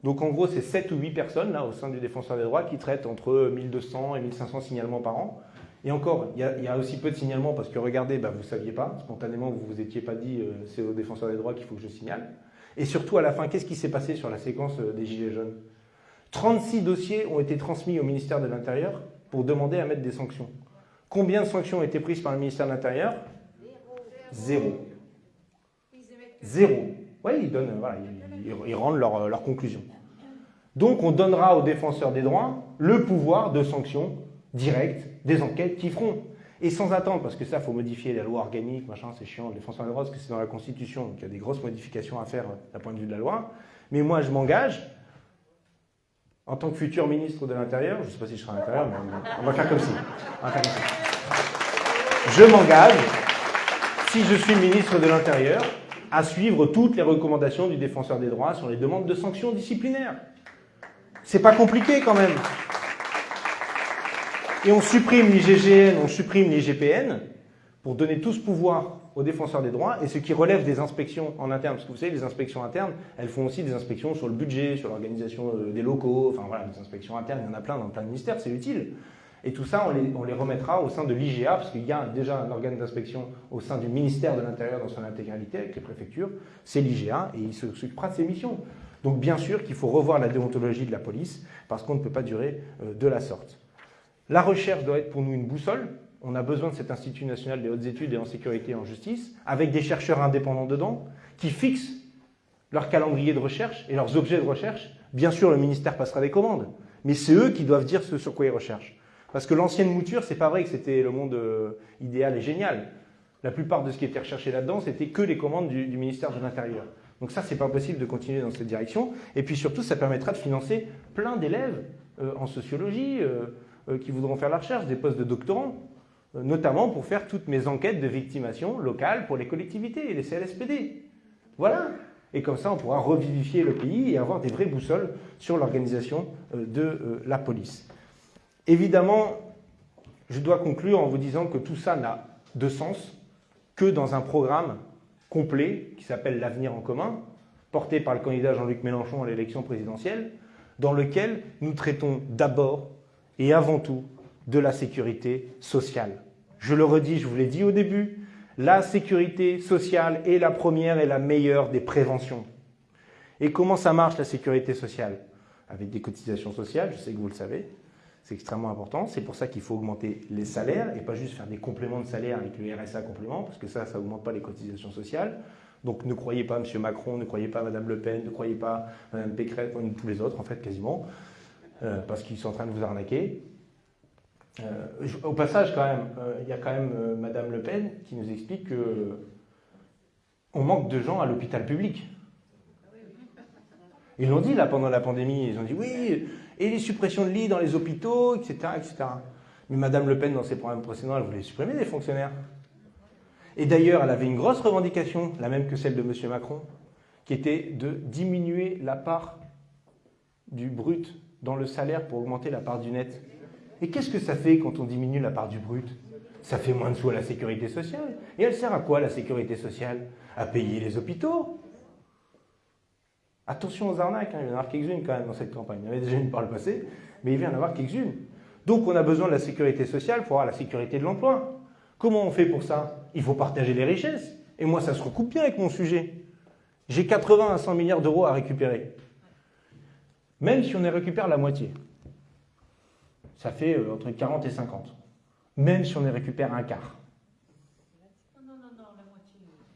Donc en gros, c'est 7 ou 8 personnes là, au sein du défenseur des droits qui traitent entre 1200 et 1500 signalements par an. Et encore, il y, a, aussi peu de signalements parce que regardez, bah, vous ne saviez pas, spontanément, vous ne vous étiez pas dit euh, c'est au défenseur des droits qu'il faut que je signale. Et surtout, à la fin, qu'est-ce qui s'est passé sur la séquence euh, des Gilets jaunes? 36 dossiers ont été transmis au ministère de l'Intérieur pour demander à mettre des sanctions. Combien de sanctions ont été prises par le ministère de l'Intérieur? Zéro. Zéro. Oui, ils, donnent, voilà, ils, rendent leur, leur conclusion. Donc on donnera aux défenseurs des droits le pouvoir de sanction directe des enquêtes qui feront. Et sans attendre, parce que ça, faut modifier la loi organique, machin, c'est chiant, le défenseur des droits, parce que c'est dans la Constitution, donc il y a des grosses modifications à faire d'un point de vue de la loi. Mais moi, je m'engage, en tant que futur ministre de l'Intérieur, je ne sais pas si je serai à l'intérieur, mais on va faire comme si. Je m'engage, si je suis ministre de l'Intérieur, à suivre toutes les recommandations du défenseur des droits sur les demandes de sanctions disciplinaires. C'est pas compliqué quand même. Et on supprime l'IGGN, on supprime l'IGPN pour donner tout ce pouvoir aux défenseurs des droits et ce qui relève des inspections en interne. Parce que vous savez, les inspections internes, elles font aussi des inspections sur le budget, sur l'organisation euh, des locaux, enfin voilà, des inspections internes, il y en a plein dans plein de ministères, c'est utile. Et tout ça, on les, on les remettra au sein de l'IGA, parce qu'il y a déjà un organe d'inspection au sein du ministère de l'Intérieur dans son intégralité, avec les préfectures, c'est l'IGA, et il s'occupera de ses missions. Donc bien sûr qu'il faut revoir la déontologie de la police, parce qu'on ne peut pas durer euh, de la sorte. La recherche doit être pour nous une boussole, on a besoin de cet Institut national des hautes études et en sécurité et en justice, avec des chercheurs indépendants dedans, qui fixent leur calendrier de recherche et leurs objets de recherche. Bien sûr, le ministère passera des commandes, mais c'est eux qui doivent dire ce sur quoi ils recherchent. Parce que l'ancienne mouture, c'est pas vrai que c'était le monde euh, idéal et génial. La plupart de ce qui était recherché là-dedans, c'était que les commandes du, ministère de l'Intérieur. Donc ça, c'est pas possible de continuer dans cette direction. Et puis surtout, ça permettra de financer plein d'élèves euh, en sociologie euh, qui voudront faire la recherche, des postes de doctorants notamment pour faire toutes mes enquêtes de victimation locales pour les collectivités et les CLSPD. Voilà. Et comme ça, on pourra revivifier le pays et avoir des vraies boussoles sur l'organisation euh, de euh, la police. Évidemment, je dois conclure en vous disant que tout ça n'a de sens que dans un programme complet qui s'appelle L'avenir en commun, porté par le candidat Jean-Luc Mélenchon à l'élection présidentielle, dans lequel nous traitons d'abord et avant tout de la sécurité sociale. Je le redis, je vous l'ai dit au début, la sécurité sociale est la première et la meilleure des préventions. Et comment ça marche la sécurité sociale? Avec des cotisations sociales, je sais que vous le savez, c'est extrêmement important. C'est pour ça qu'il faut augmenter les salaires et pas juste faire des compléments de salaire avec le RSA complément, parce que ça, ça n'augmente pas les cotisations sociales. Donc ne croyez pas M. Macron, ne croyez pas Mme Le Pen, ne croyez pas Mme Pécresse, tous les autres en fait quasiment, euh, parce qu'ils sont en train de vous arnaquer. Euh, au passage, quand même, euh, il y a quand même Madame Le Pen qui nous explique que on manque de gens à l'hôpital public. Ils l'ont dit là pendant la pandémie, ils ont dit oui, et les suppressions de lits dans les hôpitaux, etc., etc. Mais Madame Le Pen, dans ses programmes précédents, elle voulait supprimer des fonctionnaires. Et d'ailleurs, elle avait une grosse revendication, la même que celle de M. Macron, qui était de diminuer la part du brut dans le salaire pour augmenter la part du net. Et qu'est-ce que ça fait quand on diminue la part du brut? Ça fait moins de sous à la sécurité sociale. Et elle sert à quoi la sécurité sociale? À payer les hôpitaux. Attention aux arnaques, hein. il y en avoir quelques-unes quand même dans cette campagne. Il y en avait déjà une par le passé, mais il vient d'en avoir quelques-unes. Donc on a besoin de la sécurité sociale pour avoir la sécurité de l'emploi. Comment on fait pour ça? Il faut partager les richesses. Et moi, ça se recoupe bien avec mon sujet. J'ai 80 à 100 milliards d'euros à récupérer. Même si on y récupère la moitié ça fait euh, entre 40 et 50. Même si on y récupère un quart. Non, non, non, la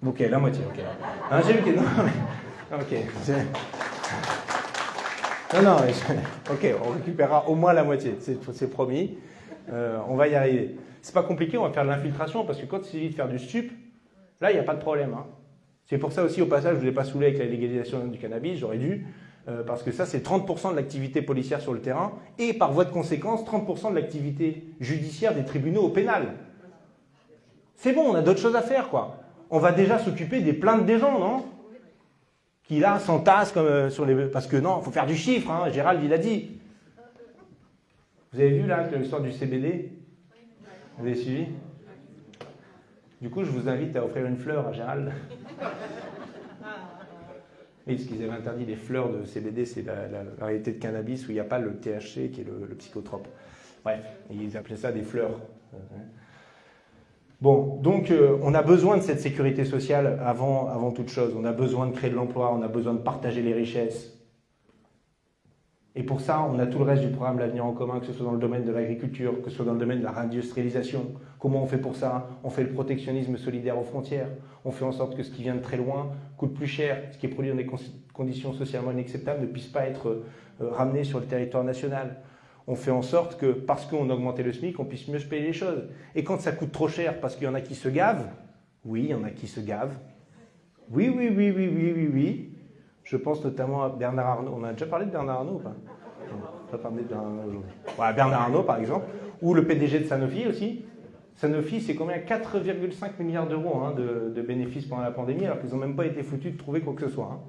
moitié. Ok, la moitié, ok. J'ai vu. Non, mais. Non, non, ok, on récupérera au moins la moitié, c'est promis. Euh, on va y arriver. C'est pas compliqué, on va faire de l'infiltration parce que quand il s'agit de faire du stup, là, il n'y a pas de problème. Hein. C'est pour ça aussi, au passage, je ne voulais pas saouler avec la légalisation du cannabis, j'aurais dû. Euh, parce que ça, c'est 30% de l'activité policière sur le terrain, et par voie de conséquence, 30% de l'activité judiciaire des tribunaux au pénal. C'est bon, on a d'autres choses à faire, quoi. On va déjà s'occuper des plaintes des gens, non? Qui là s'entassent comme euh, sur les... Parce que non, il faut faire du chiffre, hein, Gérald, il a dit. Vous avez vu là l'histoire du CBD Vous avez suivi? Du coup, je vous invite à offrir une fleur à Gérald. Mais ce qu'ils avaient interdit les fleurs de CBD, c'est la, variété de cannabis où il n'y a pas le THC qui est le, le psychotrope. Bref, ils appelaient ça des fleurs. Bon, donc euh, on a besoin de cette sécurité sociale avant, avant toute chose. On a besoin de créer de l'emploi, on a besoin de partager les richesses. Et pour ça, on a tout le reste du programme L'avenir en commun, que ce soit dans le domaine de l'agriculture, que ce soit dans le domaine de la réindustrialisation. Comment on fait pour ça? On fait le protectionnisme solidaire aux frontières. On fait en sorte que ce qui vient de très loin coûte plus cher. Ce qui est produit dans des conditions socialement inacceptables ne puisse pas être euh, ramené sur le territoire national on fait en sorte que, parce qu'on a augmenté le SMIC, on puisse mieux se payer les choses. Et quand ça coûte trop cher parce qu'il y en a qui se gavent, oui, il y en a qui se gavent. Oui, oui, oui, oui, oui, oui, oui. Je pense notamment à Bernard Arnault. On a déjà parlé de Bernard Arnault ou pas? On pas parlé de Bernard Arnault aujourd'hui. Bernard Arnault, par exemple. Ou le PDG de Sanofi aussi. Sanofi, c'est combien? 4,5 milliards d'euros hein, de, bénéfices pendant la pandémie, alors qu'ils n'ont même pas été foutus de trouver quoi que ce soit. Hein.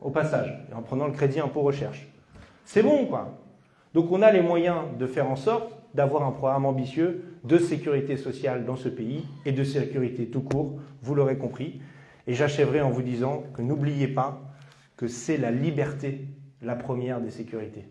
Au passage, en prenant le crédit impôt recherche. C'est bon, quoi. Donc on a les moyens de faire en sorte d'avoir un programme ambitieux de sécurité sociale dans ce pays et de sécurité tout court, vous l'aurez compris. Et j'achèverai en vous disant que n'oubliez pas que c'est la liberté la première des sécurités.